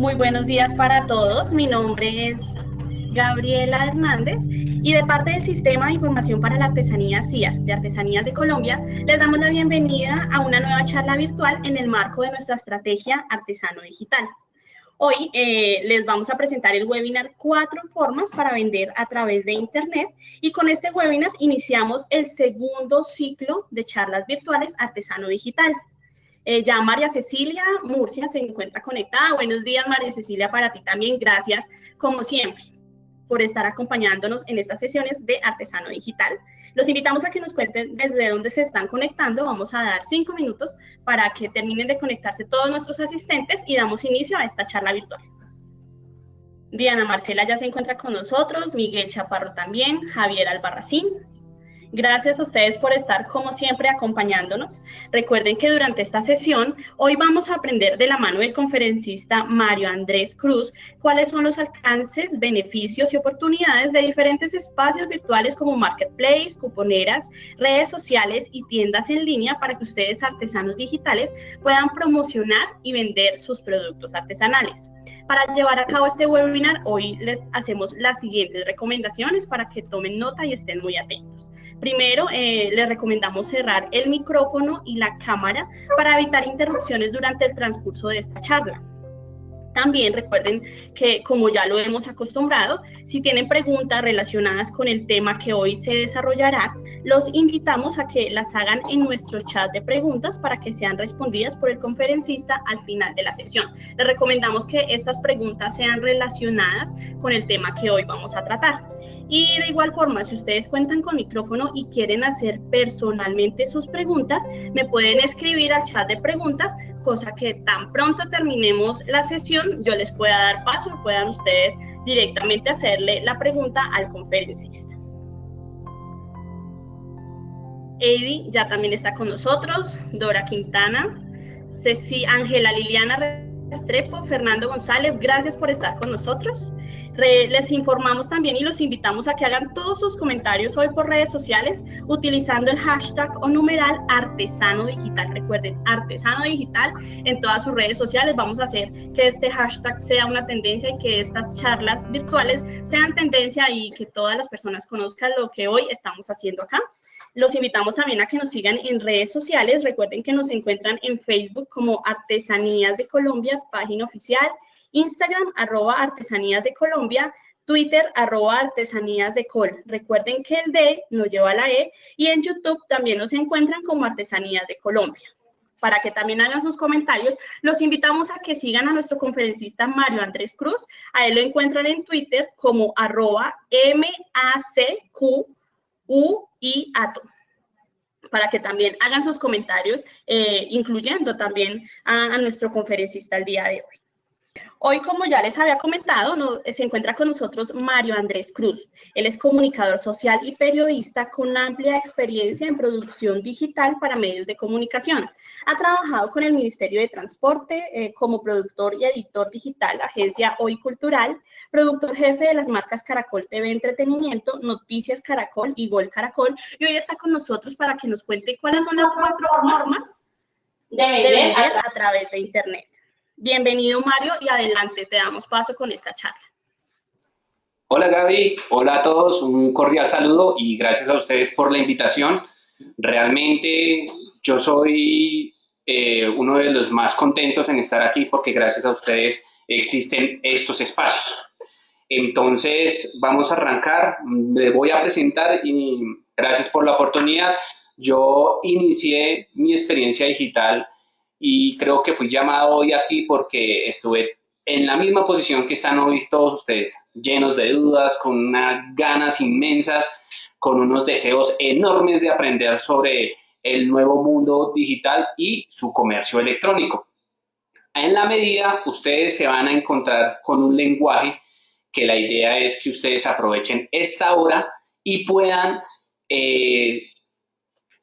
Muy buenos días para todos. Mi nombre es Gabriela Hernández y de parte del Sistema de Información para la Artesanía CIA de Artesanías de Colombia, les damos la bienvenida a una nueva charla virtual en el marco de nuestra estrategia Artesano Digital. Hoy eh, les vamos a presentar el webinar Cuatro formas para vender a través de Internet y con este webinar iniciamos el segundo ciclo de charlas virtuales Artesano Digital. Eh, ya María Cecilia Murcia se encuentra conectada. Buenos días María Cecilia, para ti también. Gracias, como siempre, por estar acompañándonos en estas sesiones de Artesano Digital. Los invitamos a que nos cuenten desde dónde se están conectando. Vamos a dar cinco minutos para que terminen de conectarse todos nuestros asistentes y damos inicio a esta charla virtual. Diana Marcela ya se encuentra con nosotros, Miguel Chaparro también, Javier Albarracín, Gracias a ustedes por estar como siempre acompañándonos. Recuerden que durante esta sesión hoy vamos a aprender de la mano del conferencista Mario Andrés Cruz cuáles son los alcances, beneficios y oportunidades de diferentes espacios virtuales como marketplace, cuponeras, redes sociales y tiendas en línea para que ustedes artesanos digitales puedan promocionar y vender sus productos artesanales. Para llevar a cabo este webinar, hoy les hacemos las siguientes recomendaciones para que tomen nota y estén muy atentos. Primero, eh, les recomendamos cerrar el micrófono y la cámara para evitar interrupciones durante el transcurso de esta charla. También recuerden que, como ya lo hemos acostumbrado, si tienen preguntas relacionadas con el tema que hoy se desarrollará, los invitamos a que las hagan en nuestro chat de preguntas para que sean respondidas por el conferencista al final de la sesión. Les recomendamos que estas preguntas sean relacionadas con el tema que hoy vamos a tratar. Y de igual forma, si ustedes cuentan con micrófono y quieren hacer personalmente sus preguntas, me pueden escribir al chat de preguntas, cosa que tan pronto terminemos la sesión, yo les pueda dar paso y puedan ustedes directamente hacerle la pregunta al conferencista. Eddie ya también está con nosotros, Dora Quintana, Ceci Ángela Liliana Restrepo, Fernando González, gracias por estar con nosotros les informamos también y los invitamos a que hagan todos sus comentarios hoy por redes sociales utilizando el hashtag o numeral artesano digital. Recuerden, artesano digital en todas sus redes sociales. Vamos a hacer que este hashtag sea una tendencia y que estas charlas virtuales sean tendencia y que todas las personas conozcan lo que hoy estamos haciendo acá. Los invitamos también a que nos sigan en redes sociales. Recuerden que nos encuentran en Facebook como Artesanías de Colombia, página oficial, Instagram, arroba artesanías de Colombia, Twitter, arroba artesanías de Col. Recuerden que el D no lleva la E y en YouTube también nos encuentran como Artesanías de Colombia. Para que también hagan sus comentarios, los invitamos a que sigan a nuestro conferencista Mario Andrés Cruz. A él lo encuentran en Twitter como arroba M-A-C-Q-U-I-A-T-O para que también hagan sus comentarios, eh, incluyendo también a nuestro conferencista el día de hoy. Hoy, como ya les había comentado, se encuentra con nosotros Mario Andrés Cruz. Él es comunicador social y periodista con amplia experiencia en producción digital para medios de comunicación. Ha trabajado con el Ministerio de Transporte eh, como productor y editor digital, agencia Hoy Cultural, productor jefe de las marcas Caracol TV Entretenimiento, Noticias Caracol y Gol Caracol. Y hoy está con nosotros para que nos cuente cuáles son las cuatro formas de vender a través de Internet. Bienvenido Mario y adelante, te damos paso con esta charla. Hola Gaby, hola a todos, un cordial saludo y gracias a ustedes por la invitación. Realmente yo soy eh, uno de los más contentos en estar aquí porque gracias a ustedes existen estos espacios. Entonces vamos a arrancar, me voy a presentar y gracias por la oportunidad. Yo inicié mi experiencia digital y creo que fui llamado hoy aquí porque estuve en la misma posición que están hoy todos ustedes, llenos de dudas, con unas ganas inmensas, con unos deseos enormes de aprender sobre el nuevo mundo digital y su comercio electrónico. En la medida, ustedes se van a encontrar con un lenguaje que la idea es que ustedes aprovechen esta hora y puedan eh,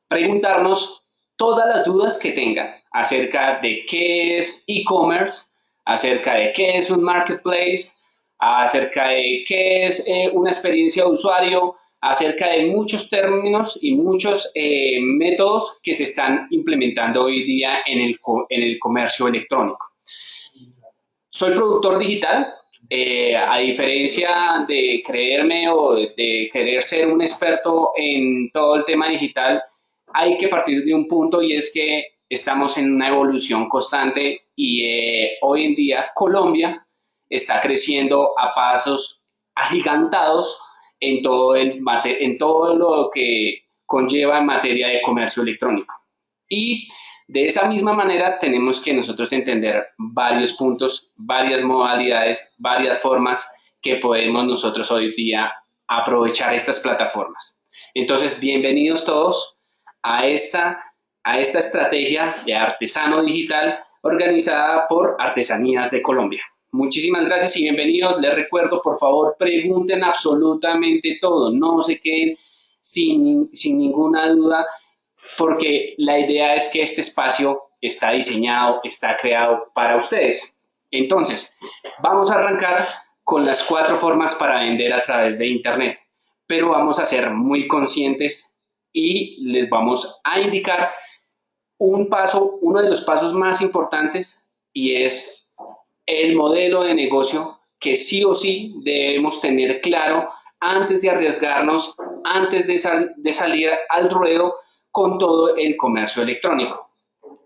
preguntarnos todas las dudas que tengan acerca de qué es e-commerce, acerca de qué es un marketplace, acerca de qué es eh, una experiencia de usuario, acerca de muchos términos y muchos eh, métodos que se están implementando hoy día en el, en el comercio electrónico. soy productor digital, eh, a diferencia de creerme o de querer ser un experto en todo el tema digital, hay que partir de un punto y es que estamos en una evolución constante y eh, hoy en día Colombia está creciendo a pasos agigantados en todo, el, en todo lo que conlleva en materia de comercio electrónico. Y de esa misma manera tenemos que nosotros entender varios puntos, varias modalidades, varias formas que podemos nosotros hoy día aprovechar estas plataformas. Entonces, bienvenidos todos a esta, a esta estrategia de artesano digital organizada por Artesanías de Colombia. Muchísimas gracias y bienvenidos. Les recuerdo, por favor, pregunten absolutamente todo. No se queden sin, sin ninguna duda porque la idea es que este espacio está diseñado, está creado para ustedes. Entonces, vamos a arrancar con las cuatro formas para vender a través de Internet, pero vamos a ser muy conscientes y les vamos a indicar un paso, uno de los pasos más importantes y es el modelo de negocio que sí o sí debemos tener claro antes de arriesgarnos, antes de, de salir al ruedo con todo el comercio electrónico.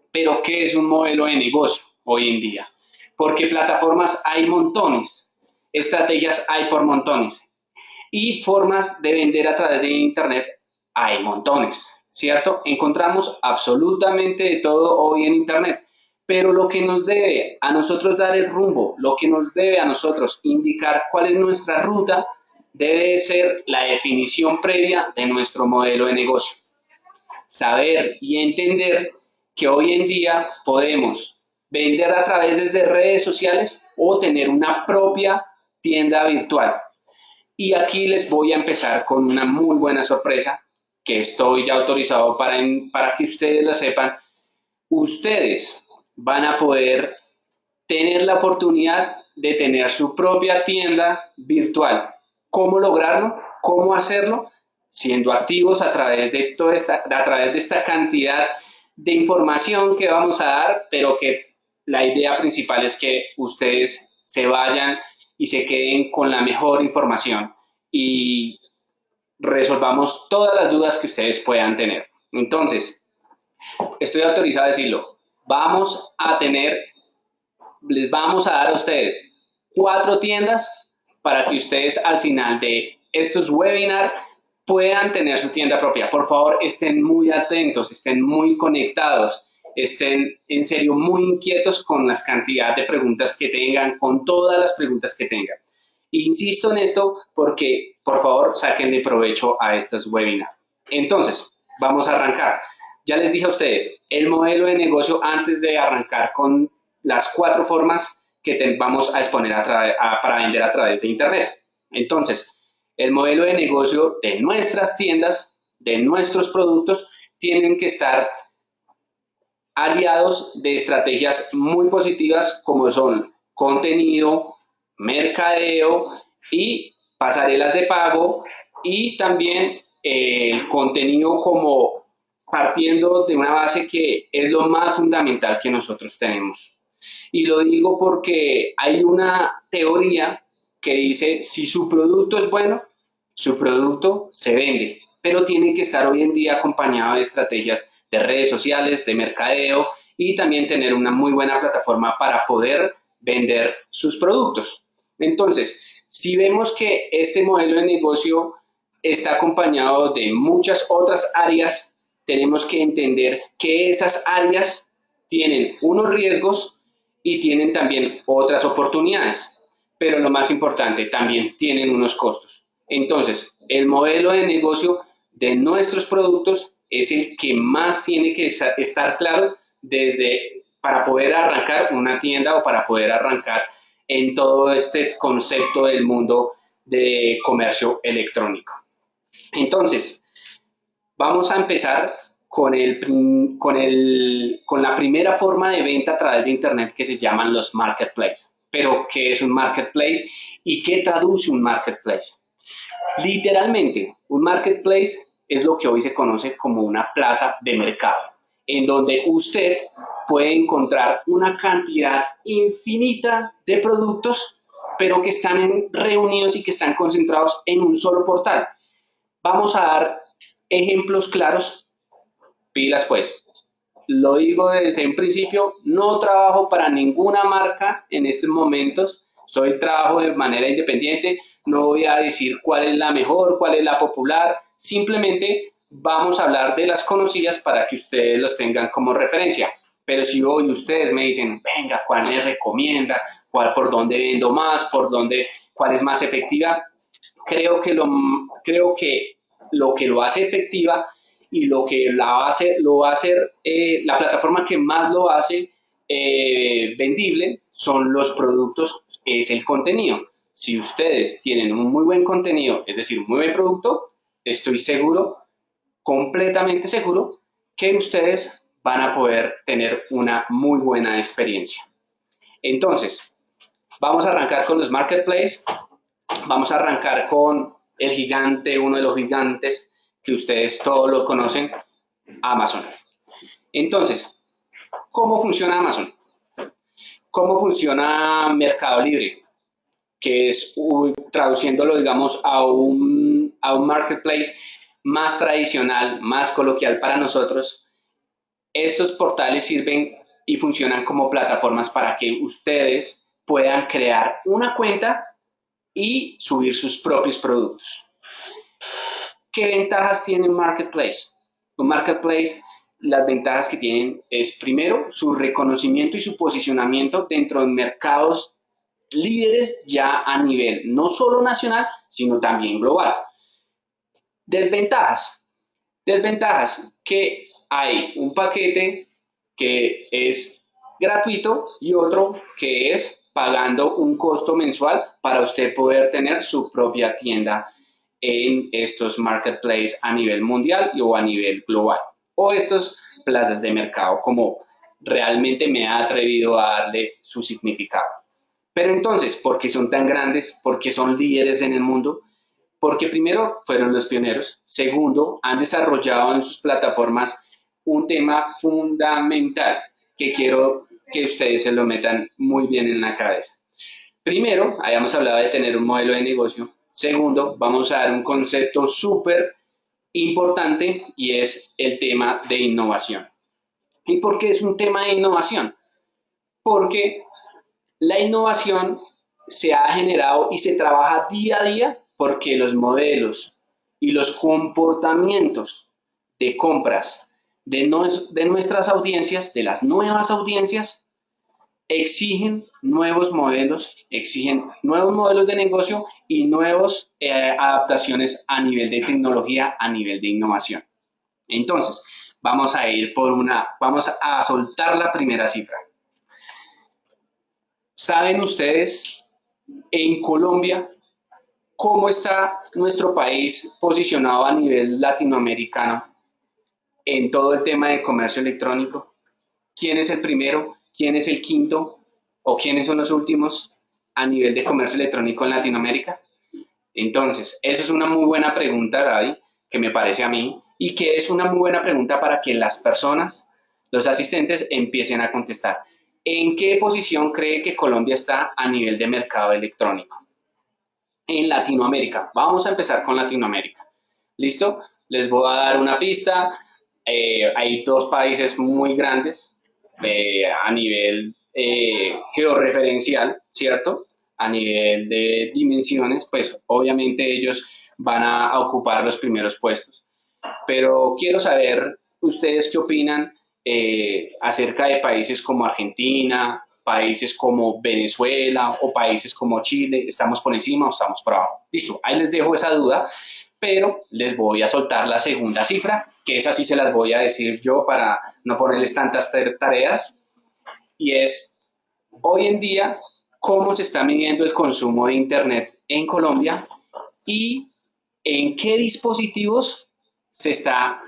Pero, ¿qué es un modelo de negocio hoy en día? Porque plataformas hay montones, estrategias hay por montones y formas de vender a través de Internet hay montones, ¿cierto? Encontramos absolutamente de todo hoy en Internet, pero lo que nos debe a nosotros dar el rumbo, lo que nos debe a nosotros indicar cuál es nuestra ruta, debe ser la definición previa de nuestro modelo de negocio saber y entender que hoy en día podemos vender a través de redes sociales o tener una propia tienda virtual. Y aquí les voy a empezar con una muy buena sorpresa que estoy ya autorizado para, para que ustedes la sepan. Ustedes van a poder tener la oportunidad de tener su propia tienda virtual. ¿Cómo lograrlo? ¿Cómo hacerlo? siendo activos a través de, toda esta, a través de esta cantidad de información que vamos a dar, pero que la idea principal es que ustedes se vayan y se queden con la mejor información y resolvamos todas las dudas que ustedes puedan tener. Entonces, estoy autorizado a decirlo, vamos a tener, les vamos a dar a ustedes cuatro tiendas para que ustedes al final de estos webinars puedan tener su tienda propia. Por favor, estén muy atentos, estén muy conectados, estén en serio muy inquietos con las cantidades de preguntas que tengan, con todas las preguntas que tengan. Insisto en esto porque, por favor, saquen de provecho a estos webinars. Entonces, vamos a arrancar. Ya les dije a ustedes, el modelo de negocio antes de arrancar con las cuatro formas que vamos a exponer para vender a través de Internet. Entonces, el modelo de negocio de nuestras tiendas, de nuestros productos, tienen que estar aliados de estrategias muy positivas como son contenido, mercadeo y pasarelas de pago y también el eh, contenido como partiendo de una base que es lo más fundamental que nosotros tenemos. Y lo digo porque hay una teoría que dice si su producto es bueno, su producto se vende, pero tiene que estar hoy en día acompañado de estrategias de redes sociales, de mercadeo y también tener una muy buena plataforma para poder vender sus productos. Entonces, si vemos que este modelo de negocio está acompañado de muchas otras áreas, tenemos que entender que esas áreas tienen unos riesgos y tienen también otras oportunidades, pero lo más importante, también tienen unos costos. Entonces, el modelo de negocio de nuestros productos es el que más tiene que estar claro desde para poder arrancar una tienda o para poder arrancar en todo este concepto del mundo de comercio electrónico. Entonces, vamos a empezar con, el, con, el, con la primera forma de venta a través de Internet que se llaman los marketplaces. Pero, ¿qué es un marketplace y qué traduce un marketplace? Literalmente, un marketplace es lo que hoy se conoce como una plaza de mercado, en donde usted puede encontrar una cantidad infinita de productos, pero que están reunidos y que están concentrados en un solo portal. Vamos a dar ejemplos claros. Pilas pues. Lo digo desde un principio, no trabajo para ninguna marca en estos momentos. Soy trabajo de manera independiente. No voy a decir cuál es la mejor, cuál es la popular. Simplemente vamos a hablar de las conocidas para que ustedes los tengan como referencia. Pero si hoy ustedes me dicen, venga, ¿cuál me recomienda? ¿Cuál por dónde vendo más? ¿Por dónde? ¿Cuál es más efectiva? Creo que lo, creo que, lo que lo hace efectiva y lo que la hacer, lo va a hacer eh, la plataforma que más lo hace eh, vendible son los productos, es el contenido. Si ustedes tienen un muy buen contenido, es decir, un muy buen producto, estoy seguro, completamente seguro, que ustedes van a poder tener una muy buena experiencia. Entonces, vamos a arrancar con los marketplaces. Vamos a arrancar con el gigante, uno de los gigantes que ustedes todos lo conocen, Amazon. Entonces, ¿cómo funciona Amazon? ¿Cómo funciona Mercado Libre? Que es, traduciéndolo, digamos, a un, a un marketplace más tradicional, más coloquial para nosotros, estos portales sirven y funcionan como plataformas para que ustedes puedan crear una cuenta y subir sus propios productos. ¿Qué ventajas tiene un marketplace? Un marketplace, las ventajas que tienen es primero su reconocimiento y su posicionamiento dentro de mercados líderes ya a nivel no solo nacional, sino también global. Desventajas. Desventajas que hay un paquete que es gratuito y otro que es pagando un costo mensual para usted poder tener su propia tienda en estos marketplaces a nivel mundial o a nivel global o estos plazas de mercado como realmente me ha atrevido a darle su significado. Pero entonces, ¿por qué son tan grandes? ¿Por qué son líderes en el mundo? Porque primero fueron los pioneros, segundo, han desarrollado en sus plataformas un tema fundamental que quiero que ustedes se lo metan muy bien en la cabeza. Primero, habíamos hablado de tener un modelo de negocio. Segundo, vamos a dar un concepto súper importante y es el tema de innovación. ¿Y por qué es un tema de innovación? Porque la innovación se ha generado y se trabaja día a día porque los modelos y los comportamientos de compras de, de nuestras audiencias, de las nuevas audiencias, exigen nuevos modelos, exigen nuevos modelos de negocio y nuevas eh, adaptaciones a nivel de tecnología, a nivel de innovación. Entonces, vamos a ir por una, vamos a soltar la primera cifra. ¿Saben ustedes en Colombia cómo está nuestro país posicionado a nivel latinoamericano en todo el tema de comercio electrónico? ¿Quién es el primero? ¿Quién es el quinto? ¿O quiénes son los últimos a nivel de comercio electrónico en Latinoamérica? Entonces, esa es una muy buena pregunta, Gaby, que me parece a mí, y que es una muy buena pregunta para que las personas, los asistentes, empiecen a contestar. ¿En qué posición cree que Colombia está a nivel de mercado electrónico? En Latinoamérica. Vamos a empezar con Latinoamérica. ¿Listo? Les voy a dar una pista. Eh, hay dos países muy grandes eh, a nivel eh, georreferencial, ¿cierto? A nivel de dimensiones, pues obviamente ellos van a ocupar los primeros puestos. Pero quiero saber ustedes qué opinan acerca de países como Argentina, países como Venezuela o países como Chile, ¿estamos por encima o estamos por abajo? Listo, ahí les dejo esa duda pero les voy a soltar la segunda cifra, que esa sí se las voy a decir yo para no ponerles tantas tareas, y es hoy en día cómo se está midiendo el consumo de Internet en Colombia y en qué dispositivos se está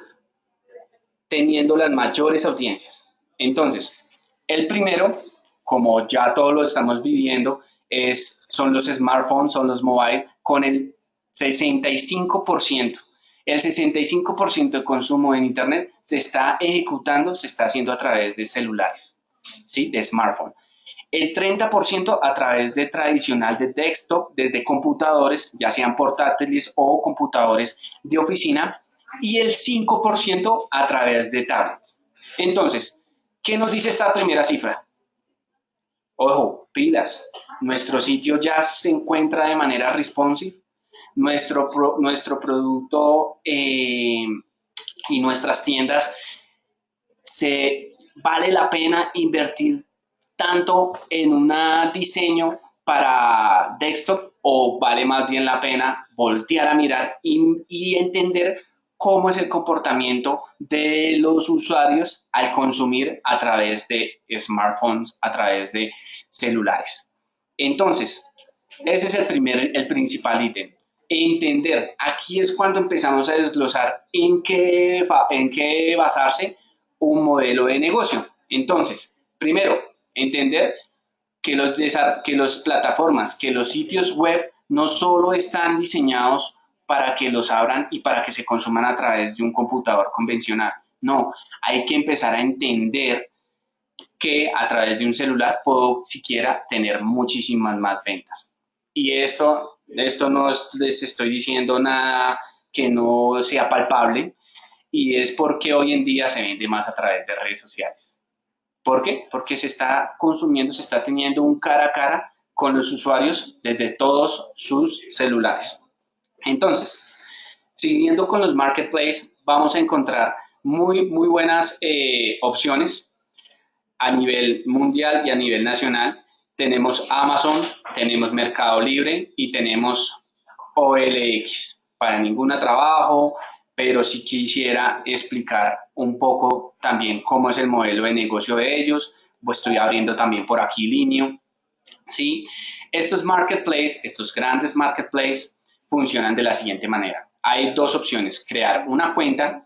teniendo las mayores audiencias. Entonces, el primero, como ya todos lo estamos viviendo, es, son los smartphones, son los mobile, con el 65%. El 65% de consumo en Internet se está ejecutando, se está haciendo a través de celulares. ¿sí? de smartphone. El 30% a través de tradicional de desktop, desde computadores, ya sean portátiles o computadores de oficina, y el 5% a través de tablets. Entonces, ¿qué nos dice esta primera cifra? Ojo, pilas, nuestro sitio ya se encuentra de manera responsive, nuestro, nuestro producto eh, y nuestras tiendas, se vale la pena invertir tanto en un diseño para desktop o vale más bien la pena voltear a mirar y entender cómo es el comportamiento de los usuarios al consumir a través de smartphones, a través de celulares. Entonces, ese es el primer, el principal ítem. Entender, aquí es cuando empezamos a desglosar en qué, en qué basarse un modelo de negocio. Entonces, primero, entender que los, que las plataformas, que los sitios web no solo están diseñados para que los abran y para que se consuman a través de un computador convencional. No, hay que empezar a entender que a través de un celular puedo siquiera tener muchísimas más ventas. Y esto, esto no les estoy diciendo nada que no sea palpable y es porque hoy en día se vende más a través de redes sociales. ¿Por qué? Porque se está consumiendo, se está teniendo un cara a cara con los usuarios desde todos sus celulares. Entonces, siguiendo con los marketplaces, vamos a encontrar muy, muy buenas eh, opciones a nivel mundial y a nivel nacional. Tenemos Amazon, tenemos Mercado Libre y tenemos OLX. Para ningún trabajo, pero si quisiera explicar un poco también cómo es el modelo de negocio de ellos, pues estoy abriendo también por aquí Linio. ¿sí? Estos marketplaces, estos grandes marketplaces, funcionan de la siguiente manera. Hay dos opciones, crear una cuenta,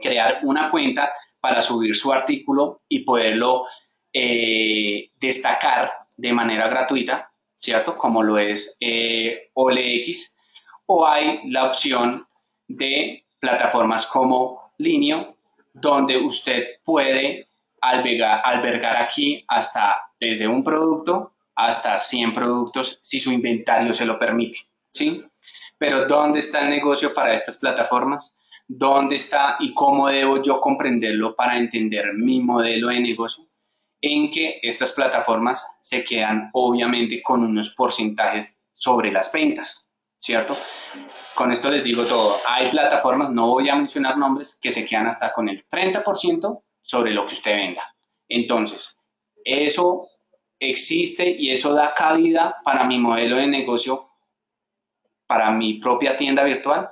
crear una cuenta para subir su artículo y poderlo eh, destacar de manera gratuita, ¿cierto? Como lo es eh, OLX, o hay la opción de plataformas como Linio, donde usted puede albergar, albergar aquí hasta desde un producto hasta 100 productos si su inventario se lo permite, ¿sí? Pero ¿dónde está el negocio para estas plataformas? ¿Dónde está y cómo debo yo comprenderlo para entender mi modelo de negocio? En que estas plataformas se quedan obviamente con unos porcentajes sobre las ventas, ¿cierto? Con esto les digo todo. Hay plataformas, no voy a mencionar nombres, que se quedan hasta con el 30% sobre lo que usted venda. Entonces, eso existe y eso da cabida para mi modelo de negocio para mi propia tienda virtual,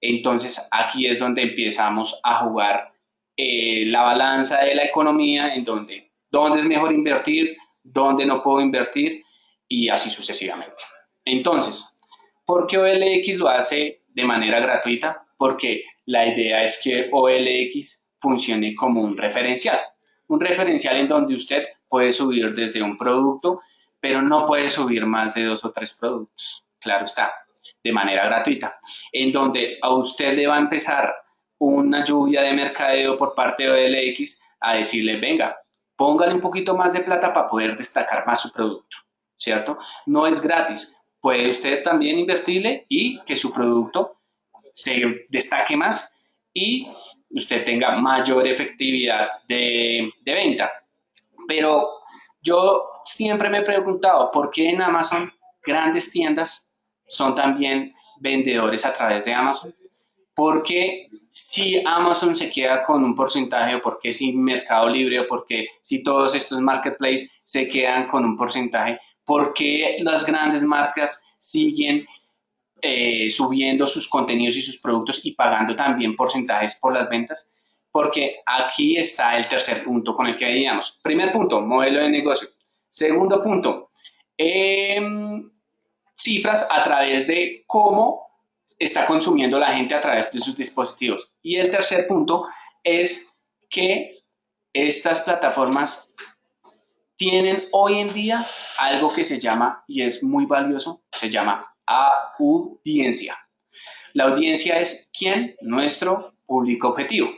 entonces aquí es donde empezamos a jugar eh, la balanza de la economía, en donde dónde es mejor invertir, dónde no puedo invertir y así sucesivamente. Entonces, ¿por qué OLX lo hace de manera gratuita? Porque la idea es que OLX funcione como un referencial. Un referencial en donde usted puede subir desde un producto, pero no puede subir más de dos o tres productos. Claro está de manera gratuita, en donde a usted le va a empezar una lluvia de mercadeo por parte de OLX a decirle, venga, póngale un poquito más de plata para poder destacar más su producto, ¿cierto? No es gratis, puede usted también invertirle y que su producto se destaque más y usted tenga mayor efectividad de, de venta. Pero yo siempre me he preguntado, ¿por qué en Amazon grandes tiendas son también vendedores a través de Amazon. Porque si Amazon se queda con un porcentaje o porque si Mercado Libre o porque si todos estos marketplaces se quedan con un porcentaje, ¿por qué las grandes marcas siguen eh, subiendo sus contenidos y sus productos y pagando también porcentajes por las ventas? Porque aquí está el tercer punto con el que veíamos. Primer punto, modelo de negocio. Segundo punto, eh, cifras a través de cómo está consumiendo la gente a través de sus dispositivos. Y el tercer punto es que estas plataformas tienen hoy en día algo que se llama, y es muy valioso, se llama audiencia. La audiencia es quién? Nuestro público objetivo.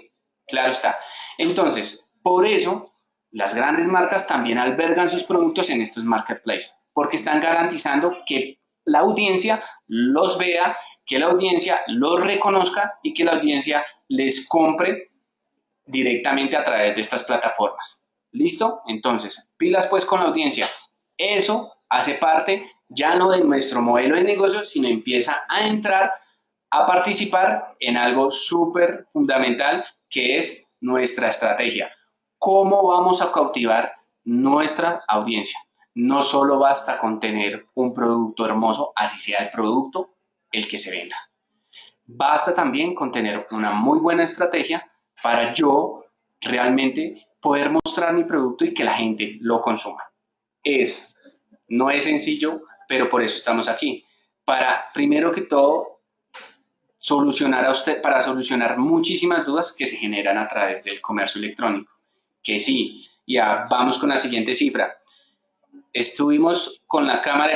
Claro está. Entonces, por eso las grandes marcas también albergan sus productos en estos marketplaces porque están garantizando que la audiencia los vea, que la audiencia los reconozca y que la audiencia les compre directamente a través de estas plataformas. ¿Listo? Entonces, pilas pues con la audiencia. Eso hace parte ya no de nuestro modelo de negocio, sino empieza a entrar a participar en algo súper fundamental que es nuestra estrategia. ¿Cómo vamos a cautivar nuestra audiencia? No solo basta con tener un producto hermoso, así sea el producto el que se venda. Basta también con tener una muy buena estrategia para yo realmente poder mostrar mi producto y que la gente lo consuma. Es, no es sencillo, pero por eso estamos aquí. Para, primero que todo, solucionar a usted, para solucionar muchísimas dudas que se generan a través del comercio electrónico. Que sí, ya vamos con la siguiente cifra. Estuvimos con la Cámara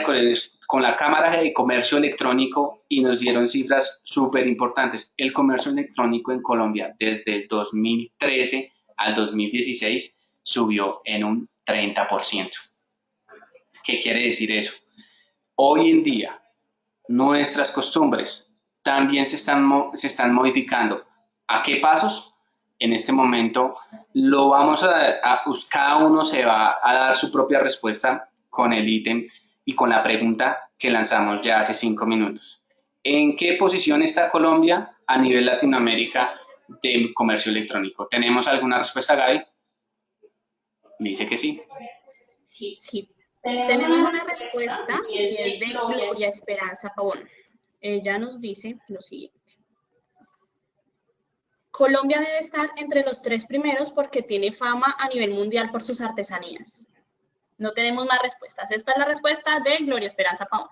de, Comercio Electrónico y nos dieron cifras súper importantes. El comercio electrónico en Colombia desde el 2013 al 2016 subió en un 30%. ¿Qué quiere decir eso? Hoy en día, nuestras costumbres también se están modificando. ¿A qué pasos? En este momento lo vamos a, a, cada uno se va a dar su propia respuesta con el ítem y con la pregunta que lanzamos ya hace cinco minutos. ¿En qué posición está Colombia a nivel Latinoamérica de comercio electrónico? ¿Tenemos alguna respuesta, Gaby? Me dice que sí. Sí, sí. Tenemos una respuesta es de Gloria Esperanza Pavón. Ella nos dice lo siguiente. Colombia debe estar entre los tres primeros porque tiene fama a nivel mundial por sus artesanías. No tenemos más respuestas. Esta es la respuesta de Gloria Esperanza Pavón.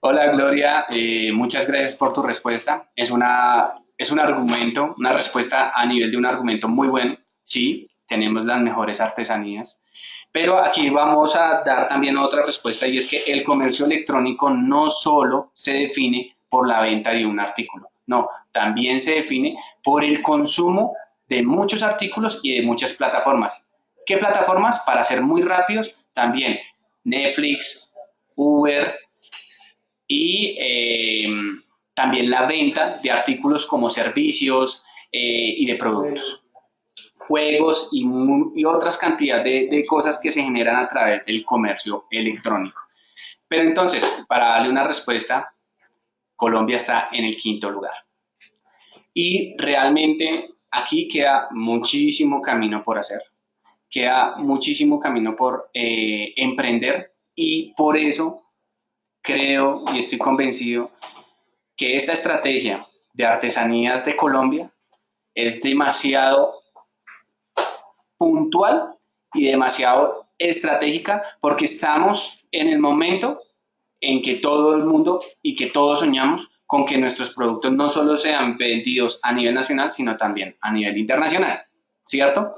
Hola Gloria, eh, muchas gracias por tu respuesta. Es, una, es un argumento, una respuesta a nivel de un argumento muy bueno. Sí, tenemos las mejores artesanías, pero aquí vamos a dar también otra respuesta y es que el comercio electrónico no solo se define por la venta de un artículo, no, también se define por el consumo de muchos artículos y de muchas plataformas. ¿Qué plataformas? Para ser muy rápidos, también Netflix, Uber, y em, también la venta de artículos como servicios eh, y de productos, juegos y, otras cantidades de, de, cosas que se generan a través del comercio electrónico. Pero entonces, para darle una respuesta, Colombia está en el quinto lugar. Y realmente aquí queda muchísimo camino por hacer, queda muchísimo camino por eh, emprender y por eso creo y estoy convencido que esta estrategia de artesanías de Colombia es demasiado puntual y demasiado estratégica porque estamos en el momento en que todo el mundo y que todos soñamos con que nuestros productos no solo sean vendidos a nivel nacional, sino también a nivel internacional, ¿cierto?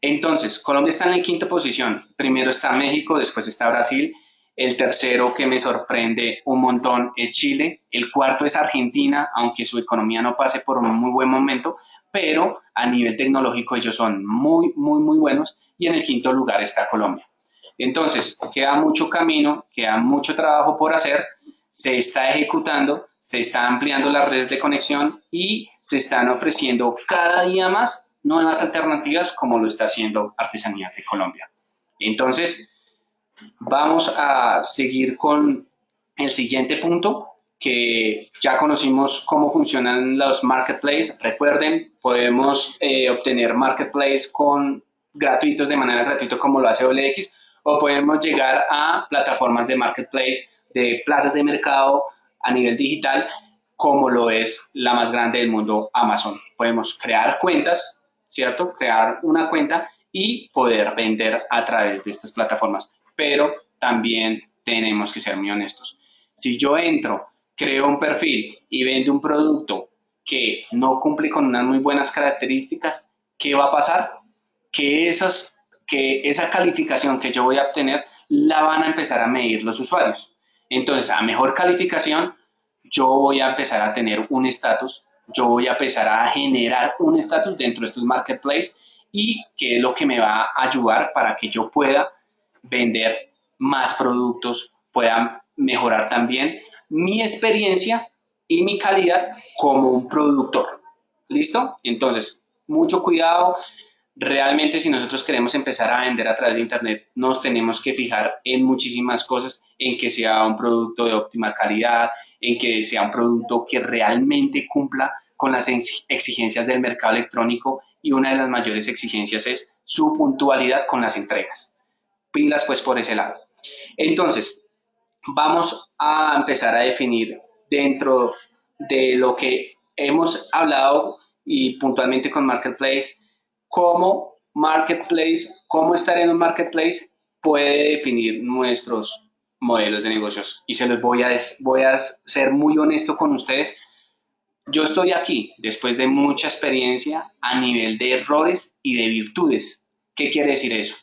Entonces, Colombia está en la quinta posición. Primero está México, después está Brasil el tercero que me sorprende un montón es Chile. El cuarto es Argentina, aunque su economía no pase por un muy buen momento, pero a nivel tecnológico ellos son muy, muy, muy buenos. Y en el quinto lugar está Colombia. Entonces, queda mucho camino, queda mucho trabajo por hacer, se está ejecutando, se está ampliando las redes de conexión y se están ofreciendo cada día más nuevas alternativas como lo está haciendo Artesanías de Colombia. Entonces, Vamos a seguir con el siguiente punto, que ya conocimos cómo funcionan los marketplaces. Recuerden, podemos eh, obtener marketplace con gratuitos de manera gratuita como lo hace OLX o podemos llegar a plataformas de marketplace de plazas de mercado a nivel digital como lo es la más grande del mundo Amazon. Podemos crear cuentas, ¿cierto? Crear una cuenta y poder vender a través de estas plataformas pero también tenemos que ser muy honestos. Si yo entro, creo un perfil y vendo un producto que no cumple con unas muy buenas características, ¿qué va a pasar? Que, esas, que esa calificación que yo voy a obtener la van a empezar a medir los usuarios. Entonces, a mejor calificación, yo voy a empezar a tener un estatus, yo voy a empezar a generar un estatus dentro de estos marketplaces y qué es lo que me va a ayudar para que yo pueda vender más productos, pueda mejorar también mi experiencia y mi calidad como un productor. ¿Listo? Entonces, mucho cuidado. Realmente si nosotros queremos empezar a vender a través de Internet, nos tenemos que fijar en muchísimas cosas, en que sea un producto de óptima calidad, en que sea un producto que realmente cumpla con las exigencias del mercado electrónico y una de las mayores exigencias es su puntualidad con las entregas. Pilas pues por ese lado. Entonces, vamos a empezar a definir dentro de lo que hemos hablado y puntualmente con Marketplace, cómo Marketplace, cómo estar en un Marketplace puede definir nuestros modelos de negocios. Y se los voy a, voy a ser muy honesto con ustedes. Yo estoy aquí después de mucha experiencia a nivel de errores y de virtudes. ¿Qué quiere decir eso?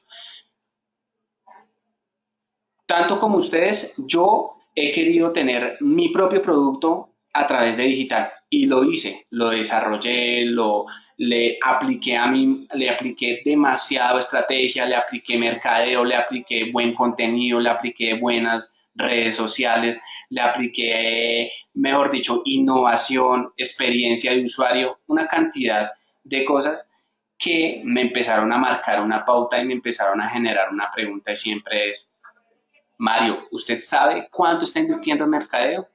Tanto como ustedes, yo he querido tener mi propio producto a través de digital y lo hice, lo desarrollé, lo le apliqué a mí, le apliqué demasiado estrategia, le apliqué mercadeo, le apliqué buen contenido, le apliqué buenas redes sociales, le apliqué, mejor dicho, innovación, experiencia de usuario, una cantidad de cosas que me empezaron a marcar una pauta y me empezaron a generar una pregunta y siempre es, Mario, ¿usted sabe cuánto está invirtiendo en mercadeo?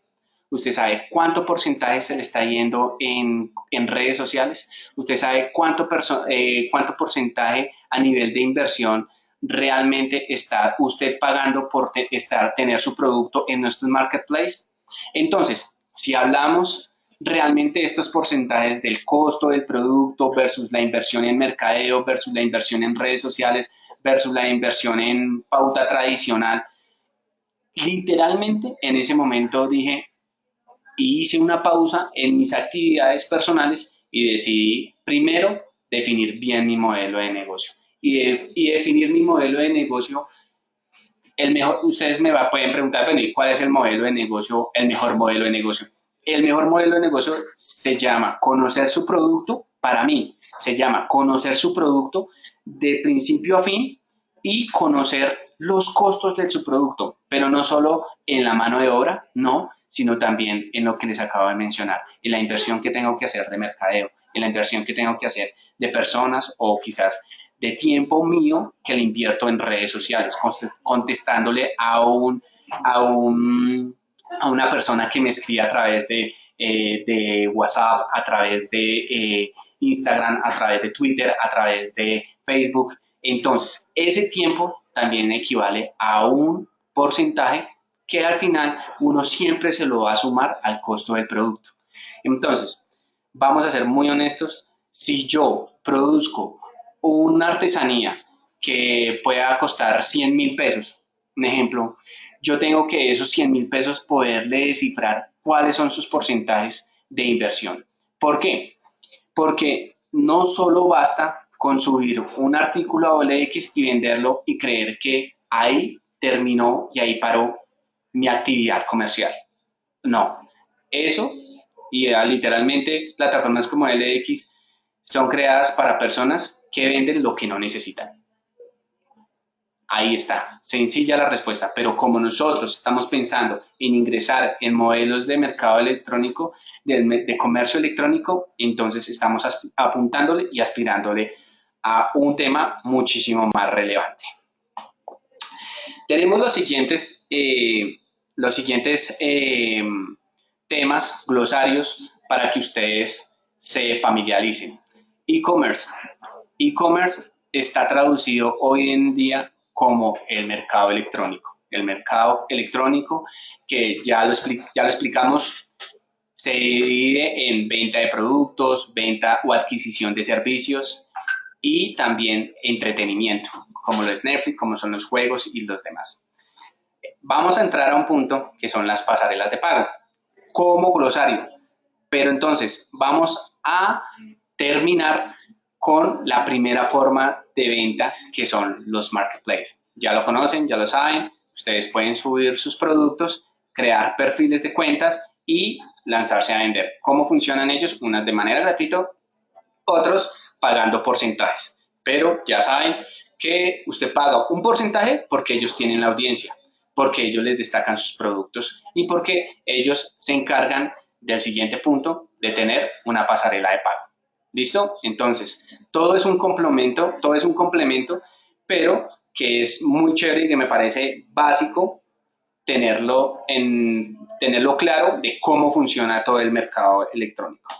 Usted sabe cuánto porcentaje se le está yendo en, redes sociales, usted sabe cuánto, eh, cuánto porcentaje a nivel de inversión realmente está usted pagando por estar, tener su producto en nuestro marketplace. Entonces, si hablamos realmente estos porcentajes del costo del producto versus la inversión en mercadeo, versus la inversión en redes sociales, versus la inversión en pauta tradicional, literalmente en ese momento dije, y hice una pausa en mis actividades personales y decidí primero definir bien mi modelo de negocio. Y, definir mi modelo de negocio, el mejor, ustedes me va, pueden preguntar, bueno, ¿y cuál es el modelo de negocio, el mejor modelo de negocio? El mejor modelo de negocio se llama conocer su producto, para mí se llama conocer su producto de principio a fin y conocer los costos de su producto, pero no solo en la mano de obra, no, sino también en lo que les acabo de mencionar, en la inversión que tengo que hacer de mercadeo, en la inversión que tengo que hacer de personas o quizás de tiempo mío que le invierto en redes sociales, contestándole a, un, a, un, a una persona que me escribe a través de, eh, de WhatsApp, a través de eh, Instagram, a través de Twitter, a través de Facebook. Entonces, ese tiempo también equivale a un porcentaje que al final uno siempre se lo va a sumar al costo del producto. Entonces, vamos a ser muy honestos, si yo produzco una artesanía que pueda costar 100 mil pesos, un ejemplo, yo tengo que esos 100 mil pesos poderle descifrar cuáles son sus porcentajes de inversión. ¿Por qué? Porque no solo basta con subir un artículo a OLX y venderlo y creer que ahí terminó y ahí paró mi actividad comercial. No, eso y literalmente plataformas como LX son creadas para personas que venden lo que no necesitan. Ahí está, sencilla la respuesta, pero como nosotros estamos pensando en ingresar en modelos de mercado electrónico, de, de comercio electrónico, entonces estamos apuntándole y aspirándole a un tema muchísimo más relevante. Tenemos los siguientes eh, los siguientes eh, temas, glosarios, para que ustedes se familiaricen. E-commerce. E-commerce está traducido hoy en día como el mercado electrónico. El mercado electrónico que ya lo, ya lo explicamos se divide en venta de productos, venta o adquisición de servicios y también entretenimiento, como lo es Netflix, como son los juegos y los demás. Vamos a entrar a un punto que son las pasarelas de pago como glosario. Pero entonces vamos a terminar con la primera forma de venta que son los marketplaces. Ya lo conocen, ya lo saben. Ustedes pueden subir sus productos, crear perfiles de cuentas y lanzarse a vender. ¿Cómo funcionan ellos? Unas de manera gratuita, otros pagando porcentajes. Pero ya saben que usted paga un porcentaje porque ellos tienen la audiencia, porque ellos les destacan sus productos y porque ellos se encargan del siguiente punto de tener una pasarela de pago. ¿Listo? Entonces, todo es un complemento, todo es un complemento, pero que es muy chévere y que me parece básico tenerlo, en, tenerlo claro de cómo funciona todo el mercado electrónico.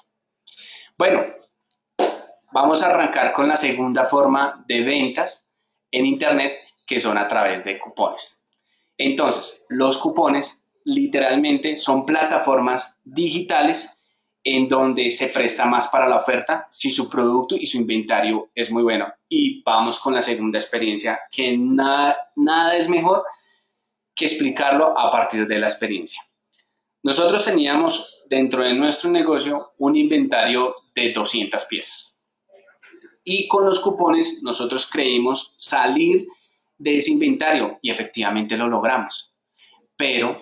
Bueno, vamos a arrancar con la segunda forma de ventas en Internet, que son a través de cupones. Entonces, los cupones literalmente son plataformas digitales en donde se presta más para la oferta si su producto y su inventario es muy bueno. Y vamos con la segunda experiencia, que nada, nada es mejor que explicarlo a partir de la experiencia. Nosotros teníamos dentro de nuestro negocio un inventario de 200 piezas. Y con los cupones nosotros creímos salir de ese inventario y efectivamente lo logramos. Pero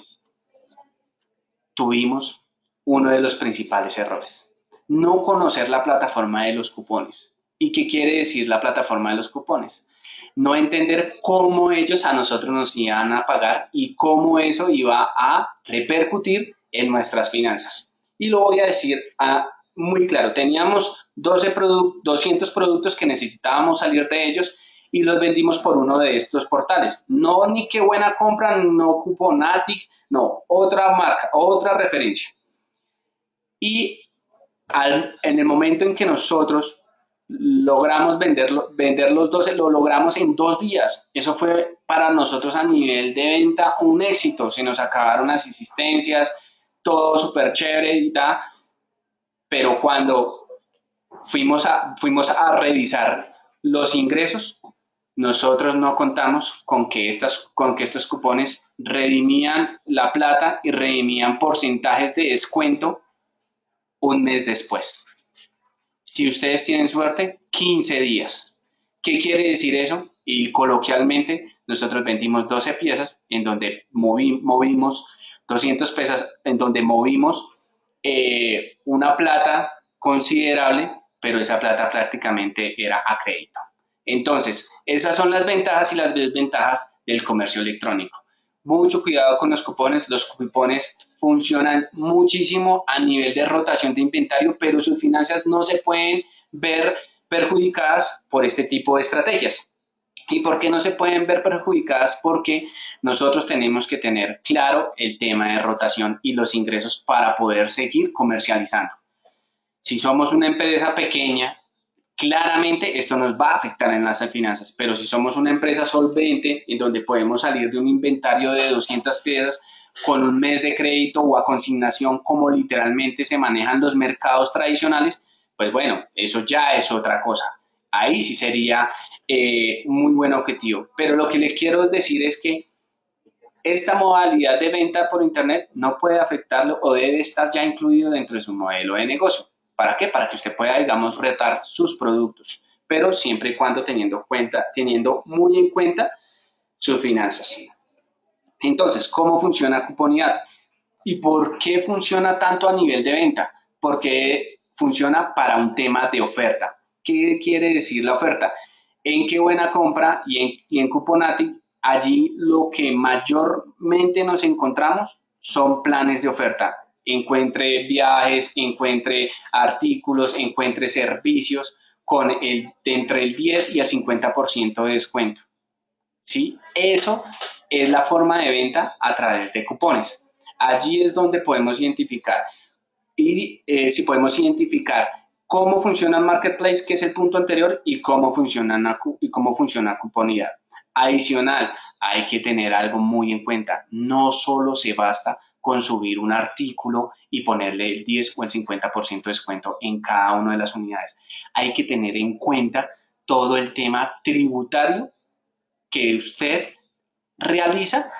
tuvimos uno de los principales errores. No conocer la plataforma de los cupones. ¿Y qué quiere decir la plataforma de los cupones? No entender cómo ellos a nosotros nos iban a pagar y cómo eso iba a repercutir en nuestras finanzas. Y lo voy a decir a, muy claro. Teníamos 12 200 productos que necesitábamos salir de ellos y los vendimos por uno de estos portales. No ni qué buena compra, no Cuponatic, no, otra marca, otra referencia. Y en el momento en que nosotros logramos vender, vender los 12, lo logramos en dos días. Eso fue para nosotros a nivel de venta un éxito. Se nos acabaron las existencias, todo súper chévere y tal. Pero cuando fuimos a, fuimos a revisar los ingresos, nosotros no contamos con que, estas, con que estos cupones redimían la plata y redimían porcentajes de descuento un mes después. Si ustedes tienen suerte, 15 días. ¿Qué quiere decir eso? Y coloquialmente, nosotros vendimos 12 piezas en donde movimos 200 piezas, en donde movimos una plata considerable, pero esa plata prácticamente era a crédito. Entonces, esas son las ventajas y las desventajas del comercio electrónico. Mucho cuidado con los cupones. Los cupones funcionan muchísimo a nivel de rotación de inventario, pero sus finanzas no se pueden ver perjudicadas por este tipo de estrategias. ¿Y por qué no se pueden ver perjudicadas? Porque nosotros tenemos que tener claro el tema de rotación y los ingresos para poder seguir comercializando. Si somos una empresa pequeña, claramente esto nos va a afectar en las finanzas, pero si somos una empresa solvente en donde podemos salir de un inventario de 200 piezas con un mes de crédito o a consignación como literalmente se manejan los mercados tradicionales, pues bueno, eso ya es otra cosa. Ahí sí sería eh, muy buen objetivo. Pero lo que les quiero decir es que esta modalidad de venta por Internet no puede afectarlo o debe estar ya incluido dentro de su modelo de negocio. ¿Para qué? Para que usted pueda, digamos, retar sus productos, pero siempre y cuando teniendo, cuenta, teniendo muy en cuenta sus finanzas. Entonces, ¿cómo funciona Cuponidad? ¿Y por qué funciona tanto a nivel de venta? Porque funciona para un tema de oferta. ¿Qué quiere decir la oferta? En qué buena compra y en, y Cuponatic, allí lo que mayormente nos encontramos son planes de oferta encuentre viajes, encuentre artículos, encuentre servicios con el, de entre el 10 y el 50% de descuento. ¿Sí? Eso es la forma de venta a través de cupones. Allí es donde podemos identificar y eh, si podemos identificar cómo funciona marketplace, que es el punto anterior, y cómo funciona, y cómo funciona cuponidad. Adicional, hay que tener algo muy en cuenta. No solo se basta con subir un artículo y ponerle el 10 o el 50% de descuento en cada una de las unidades. Hay que tener en cuenta todo el tema tributario que usted realiza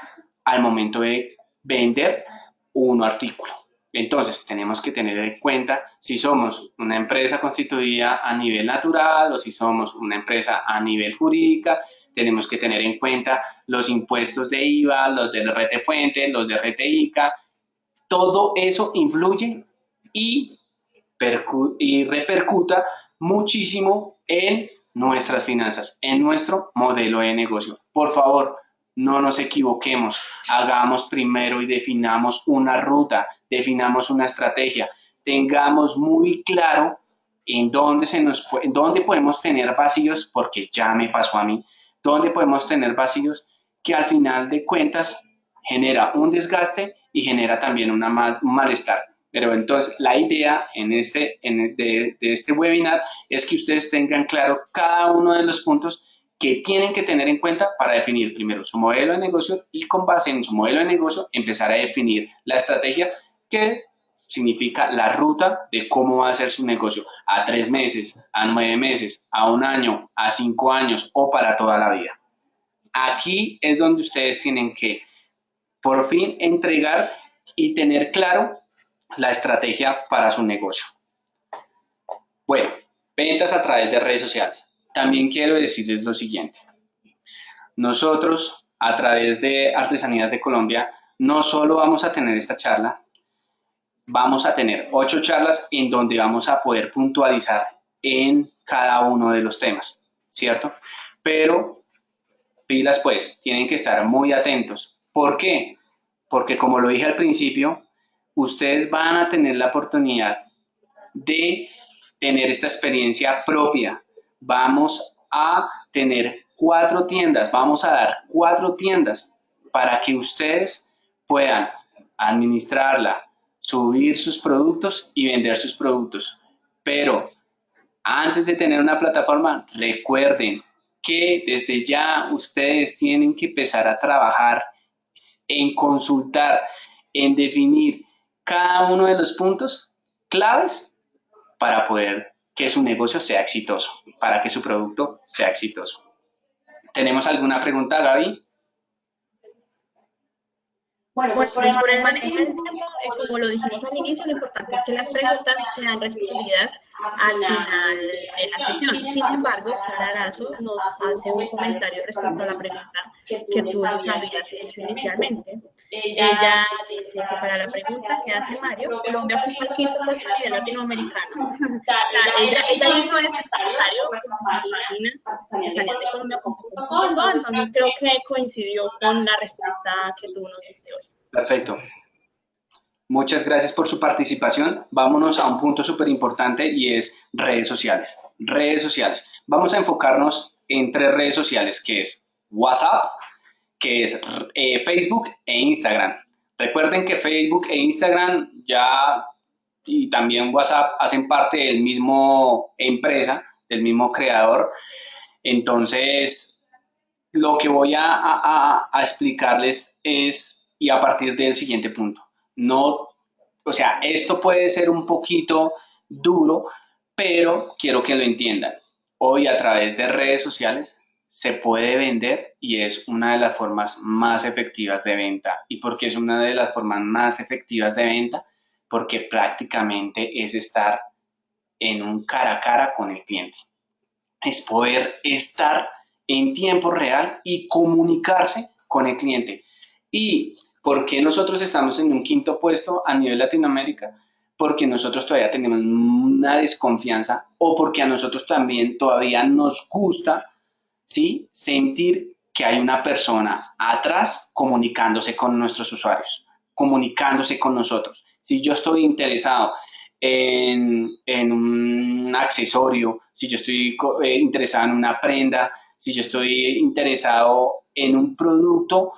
al momento de vender un artículo. Entonces, tenemos que tener en cuenta si somos una empresa constituida a nivel natural o si somos una empresa a nivel jurídica, tenemos que tener en cuenta los impuestos de IVA, los de RT Fuente, los de RT ICA, todo eso influye y, y repercuta muchísimo en nuestras finanzas, en nuestro modelo de negocio. Por favor, no nos equivoquemos, hagamos primero y definamos una ruta, definamos una estrategia, tengamos muy claro en dónde, se nos, en dónde podemos tener vacíos, porque ya me pasó a mí, dónde podemos tener vacíos que al final de cuentas genera un desgaste y genera también una un malestar. Pero entonces la idea en este, de este webinar es que ustedes tengan claro cada uno de los puntos que tienen que tener en cuenta para definir primero su modelo de negocio y con base en su modelo de negocio empezar a definir la estrategia que significa la ruta de cómo va a ser su negocio a tres meses, a nueve meses, a un año, a cinco años o para toda la vida. Aquí es donde ustedes tienen que por fin entregar y tener claro la estrategia para su negocio. Bueno, ventas a través de redes sociales. También quiero decirles lo siguiente. Nosotros, a través de Artesanías de Colombia, no solo vamos a tener esta charla, vamos a tener ocho charlas en donde vamos a poder puntualizar en cada uno de los temas, ¿cierto? Pero pilas pues, tienen que estar muy atentos. ¿Por qué? Porque como lo dije al principio, ustedes van a tener la oportunidad de tener esta experiencia propia. Vamos a tener cuatro tiendas, vamos a dar cuatro tiendas para que ustedes puedan administrarla, subir sus productos y vender sus productos. Pero antes de tener una plataforma, recuerden que desde ya ustedes tienen que empezar a trabajar en consultar, en definir cada uno de los puntos claves para poder que su negocio sea exitoso, para que su producto sea exitoso. ¿Tenemos alguna pregunta, Gaby? Bueno, pues, por, el manejo del tiempo, eh, como lo dijimos al inicio, lo importante es que las preguntas sean respondidas al final de la sesión. Sin embargo, Sara Arazo nos hace un comentario respecto a la pregunta que tú nos habías hecho inicialmente. Ella que para la pregunta que hace Mario, Colombia fue el quinto puesto a nivel latinoamericano. O sea, ella, ella hizo este comentario, pues, imagina, de Colombia entonces creo que coincidió con la respuesta que tú nos diste hoy. Perfecto. Muchas gracias por su participación. Vámonos a un punto súper importante y es redes sociales. Redes sociales. Vamos a enfocarnos en tres redes sociales, que es WhatsApp, que es eh, Facebook e Instagram. Recuerden que Facebook e Instagram ya y también WhatsApp hacen parte del mismo empresa, del mismo creador. Entonces, lo que voy a explicarles es, y a partir del siguiente punto, no, o sea, esto puede ser un poquito duro, pero quiero que lo entiendan. Hoy a través de redes sociales se puede vender y es una de las formas más efectivas de venta. ¿Y por qué es una de las formas más efectivas de venta? Porque prácticamente es estar en un cara a cara con el cliente. Es poder estar en tiempo real y comunicarse con el cliente. Y ¿Por qué nosotros estamos en un quinto puesto a nivel Latinoamérica? Porque nosotros todavía tenemos una desconfianza o porque a nosotros también todavía nos gusta ¿sí? sentir que hay una persona atrás comunicándose con nuestros usuarios, comunicándose con nosotros. Si yo estoy interesado en, un accesorio, si yo estoy eh, interesado en una prenda, si yo estoy interesado en un producto,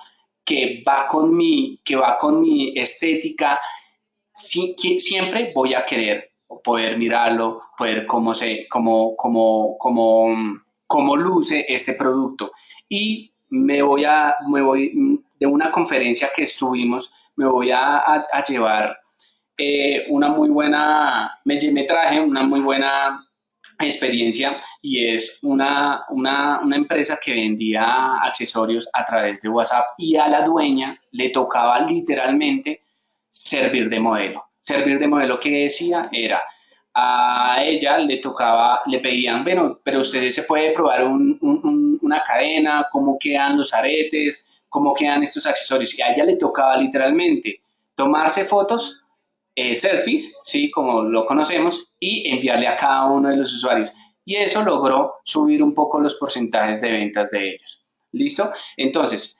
que va con mi, que va con mi estética, siempre voy a querer poder mirarlo, poder cómo, se, cómo, cómo, cómo, cómo luce este producto. Y me voy a, me voy, de una conferencia que estuvimos, me voy a, a, llevar eh, una muy buena, me, me traje una muy buena experiencia y es una, una, una, empresa que vendía accesorios a través de WhatsApp y a la dueña le tocaba literalmente servir de modelo. Servir de modelo que decía era, a ella le tocaba, le pedían, bueno, pero ustedes se puede probar un, un, una cadena, cómo quedan los aretes, cómo quedan estos accesorios. Y a ella le tocaba literalmente tomarse fotos eh, selfies, ¿sí? como lo conocemos, y enviarle a cada uno de los usuarios. y eso logró subir un poco los porcentajes de ventas de ellos. ¿Listo? Entonces,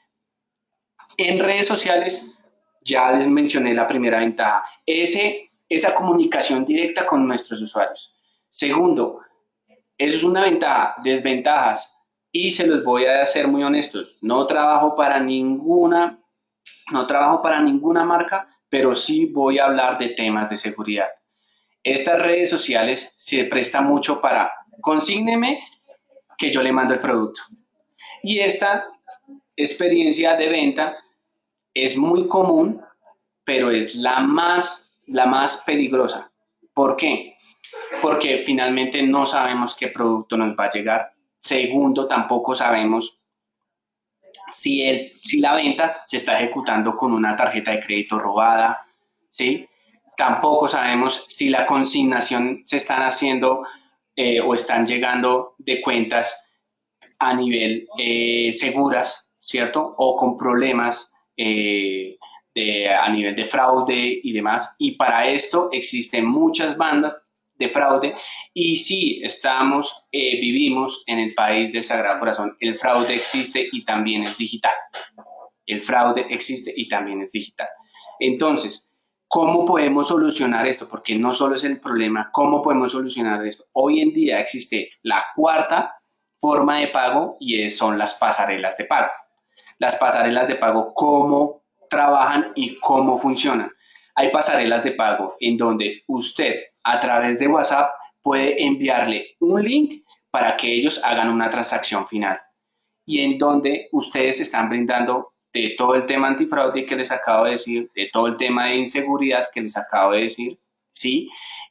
en redes sociales ya les mencioné la primera ventaja, ese, esa comunicación directa con nuestros usuarios. Segundo, eso es una ventaja, desventajas, y se los voy a hacer muy honestos, no trabajo para ninguna, no trabajo para ninguna marca, pero sí voy a hablar de temas de seguridad. Estas redes sociales se prestan mucho para consígneme que yo le mando el producto. Y esta experiencia de venta es muy común, pero es la más, la más peligrosa. ¿Por qué? Porque finalmente no sabemos qué producto nos va a llegar. Segundo, tampoco sabemos si, el, si la venta se está ejecutando con una tarjeta de crédito robada, ¿sí? Tampoco sabemos si la consignación se están haciendo eh, o están llegando de cuentas a nivel eh, seguras, ¿cierto? O con problemas eh, de, a nivel de fraude y demás. Y para esto existen muchas bandas de fraude y si estamos, vivimos en el país del Sagrado Corazón, el fraude existe y también es digital. El fraude existe y también es digital. Entonces, ¿cómo podemos solucionar esto? Porque no solo es el problema, ¿cómo podemos solucionar esto? Hoy en día existe la cuarta forma de pago y son las pasarelas de pago. Las pasarelas de pago, ¿cómo trabajan y cómo funcionan? Hay pasarelas de pago en donde usted a través de WhatsApp puede enviarle un link para que ellos hagan una transacción final y en donde ustedes están brindando de todo el tema antifraude que les acabo de decir, de todo el tema de inseguridad que les acabo de decir, ¿sí?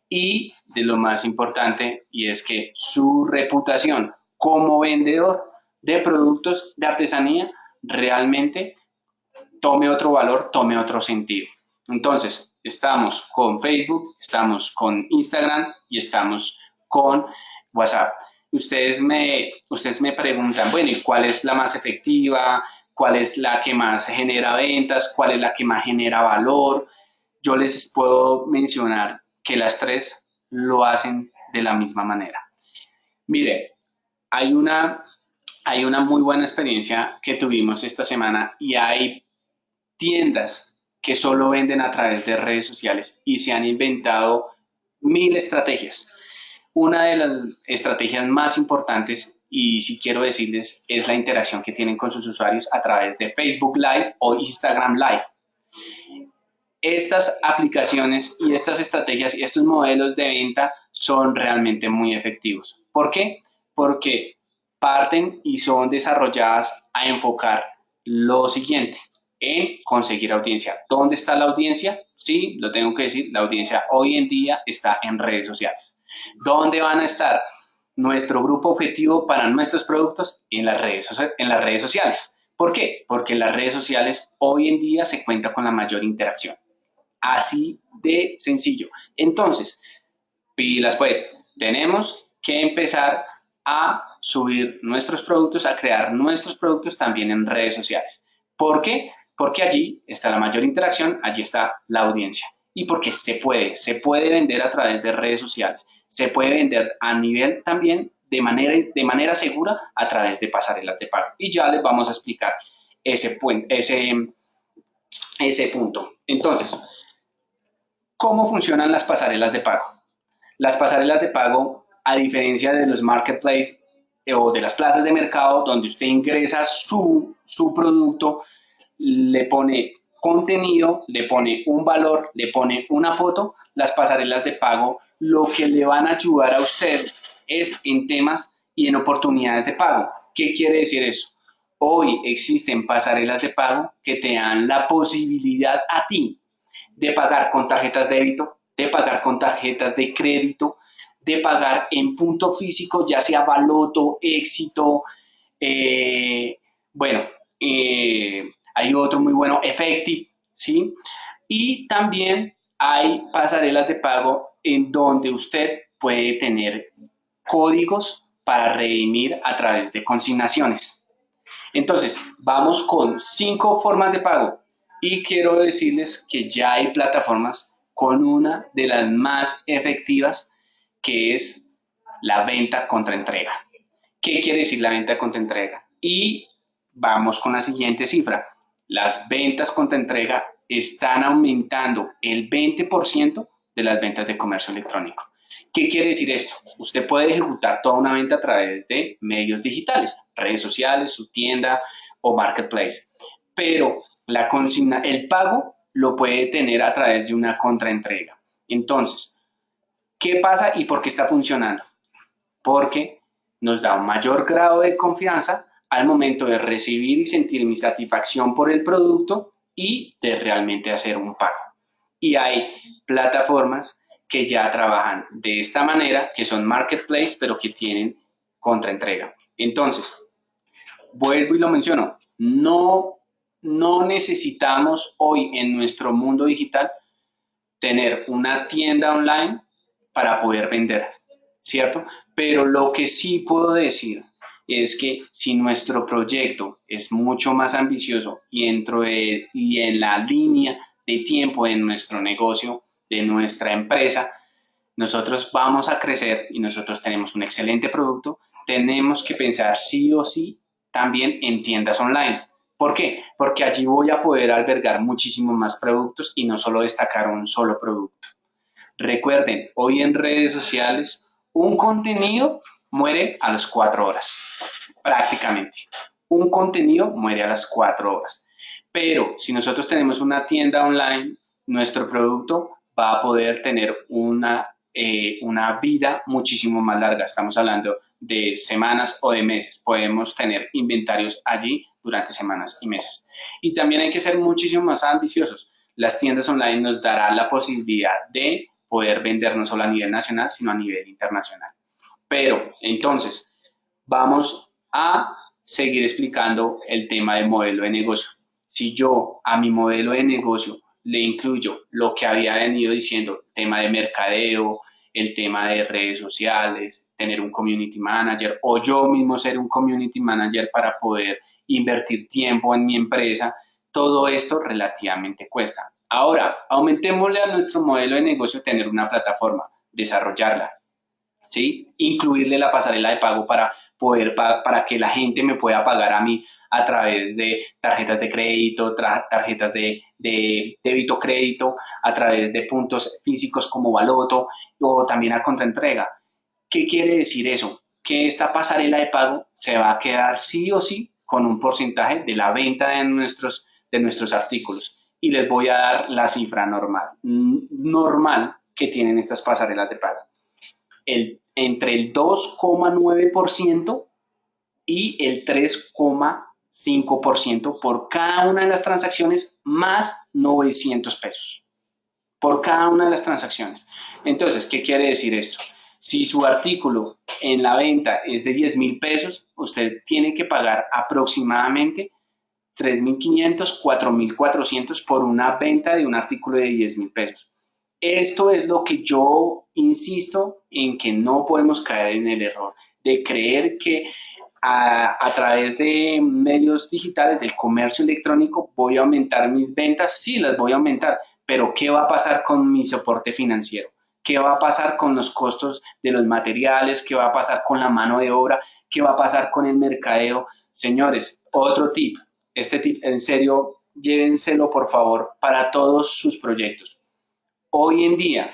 Y de lo más importante, y es que su reputación como vendedor de productos de artesanía realmente tome otro valor, tome otro sentido. Entonces, estamos con Facebook, estamos con Instagram y estamos con WhatsApp. Ustedes me, ustedes me preguntan, bueno, ¿y cuál es la más efectiva? ¿Cuál es la que más genera ventas? ¿Cuál es la que más genera valor? Yo les puedo mencionar que las tres lo hacen de la misma manera. Mire, hay una, hay una muy buena experiencia que tuvimos esta semana y hay tiendas que solo venden a través de redes sociales y se han inventado mil estrategias. Una de las estrategias más importantes y si quiero decirles es la interacción que tienen con sus usuarios a través de Facebook Live o Instagram Live. Estas aplicaciones y estas estrategias y estos modelos de venta son realmente muy efectivos. ¿Por qué? porque parten y son desarrolladas a enfocar lo siguiente, en conseguir audiencia. ¿Dónde está la audiencia? Sí, lo tengo que decir, la audiencia hoy en día está en redes sociales. ¿Dónde van a estar nuestro grupo objetivo para nuestros productos? En las redes, en las redes sociales. ¿Por qué? Porque en las redes sociales hoy en día se cuenta con la mayor interacción. Así de sencillo. Entonces, pilas pues, tenemos que empezar a subir nuestros productos, a crear nuestros productos también en redes sociales. ¿Por qué? Porque allí está la mayor interacción, allí está la audiencia. Y porque se puede, se puede vender a través de redes sociales, se puede vender a nivel también de manera, de manera segura a través de pasarelas de pago. Y ya les vamos a explicar ese, punto. Entonces, ¿cómo funcionan las pasarelas de pago? Las pasarelas de pago a diferencia de los marketplaces eh, o de las plazas de mercado donde usted ingresa su, su producto, le pone contenido, le pone un valor, le pone una foto, las pasarelas de pago lo que le van a ayudar a usted es en temas y en oportunidades de pago. ¿Qué quiere decir eso? Hoy existen pasarelas de pago que te dan la posibilidad a ti de pagar con tarjetas de débito, de pagar con tarjetas de crédito, de pagar en punto físico, ya sea baloto, éxito, eh, bueno, eh, hay otro muy bueno, Effective, ¿sí? Y también hay pasarelas de pago en donde usted puede tener códigos para redimir a través de consignaciones. Entonces, vamos con cinco formas de pago y quiero decirles que ya hay plataformas con una de las más efectivas que es la venta contra entrega. ¿Qué quiere decir la venta contra entrega? Y vamos con la siguiente cifra. Las ventas contra entrega están aumentando el 20% de las ventas de comercio electrónico. ¿Qué quiere decir esto? Usted puede ejecutar toda una venta a través de medios digitales, redes sociales, su tienda o marketplace, pero la consigna, el pago lo puede tener a través de una contraentrega. Entonces, ¿qué pasa y por qué está funcionando? Porque nos da un mayor grado de confianza al momento de recibir y sentir mi satisfacción por el producto y de realmente hacer un pago. Y hay plataformas que ya trabajan de esta manera, que son marketplace, pero que tienen contraentrega. Entonces, vuelvo y lo menciono, no, no necesitamos hoy en nuestro mundo digital tener una tienda online para poder vender, ¿cierto? Pero lo que sí puedo decir es que si nuestro proyecto es mucho más ambicioso y, dentro y en la línea de tiempo de nuestro negocio de nuestra empresa, nosotros vamos a crecer y nosotros tenemos un excelente producto, tenemos que pensar sí o sí también en tiendas online. ¿Por qué? Porque allí voy a poder albergar muchísimos más productos y no solo destacar un solo producto. Recuerden, hoy en redes sociales, un contenido muere a las cuatro horas, prácticamente. Un contenido muere a las cuatro horas. Pero si nosotros tenemos una tienda online, nuestro producto va a poder tener una, eh, una vida muchísimo más larga. Estamos hablando de semanas o de meses. Podemos tener inventarios allí durante semanas y meses. Y también hay que ser muchísimo más ambiciosos. Las tiendas online nos darán la posibilidad de poder vender no solo a nivel nacional, sino a nivel internacional. Pero, entonces, vamos a seguir explicando el tema del modelo de negocio. Si yo a mi modelo de negocio le incluyo lo que había venido diciendo, tema de mercadeo, el tema de redes sociales, tener un community manager o yo mismo ser un community manager para poder invertir tiempo en mi empresa, todo esto relativamente cuesta. Ahora, aumentémosle a nuestro modelo de negocio tener una plataforma, desarrollarla, ¿sí? Incluirle la pasarela de pago para poder, para que la gente me pueda pagar a mí a través de tarjetas de crédito, tarjetas de, de débito crédito, a través de puntos físicos como baloto o también a contraentrega. ¿Qué quiere decir eso? Que esta pasarela de pago se va a quedar sí o sí con un porcentaje de la venta de nuestros, de nuestros artículos. Y les voy a dar la cifra normal, normal que tienen estas pasarelas de pago el, entre el 2,9% y el 3,5% por cada una de las transacciones más 900 pesos. Por cada una de las transacciones. Entonces, ¿qué quiere decir esto? Si su artículo en la venta es de 10 mil pesos, usted tiene que pagar aproximadamente 3.500, 4.400 por una venta de un artículo de 10 mil pesos. Esto es lo que yo insisto en que no podemos caer en el error de creer que a, través de medios digitales, del comercio electrónico, voy a aumentar mis ventas. Sí, las voy a aumentar, pero ¿qué va a pasar con mi soporte financiero? ¿Qué va a pasar con los costos de los materiales? ¿Qué va a pasar con la mano de obra? ¿Qué va a pasar con el mercadeo? Señores, otro tip. Este tip, en serio, llévenselo por favor para todos sus proyectos. Hoy en día,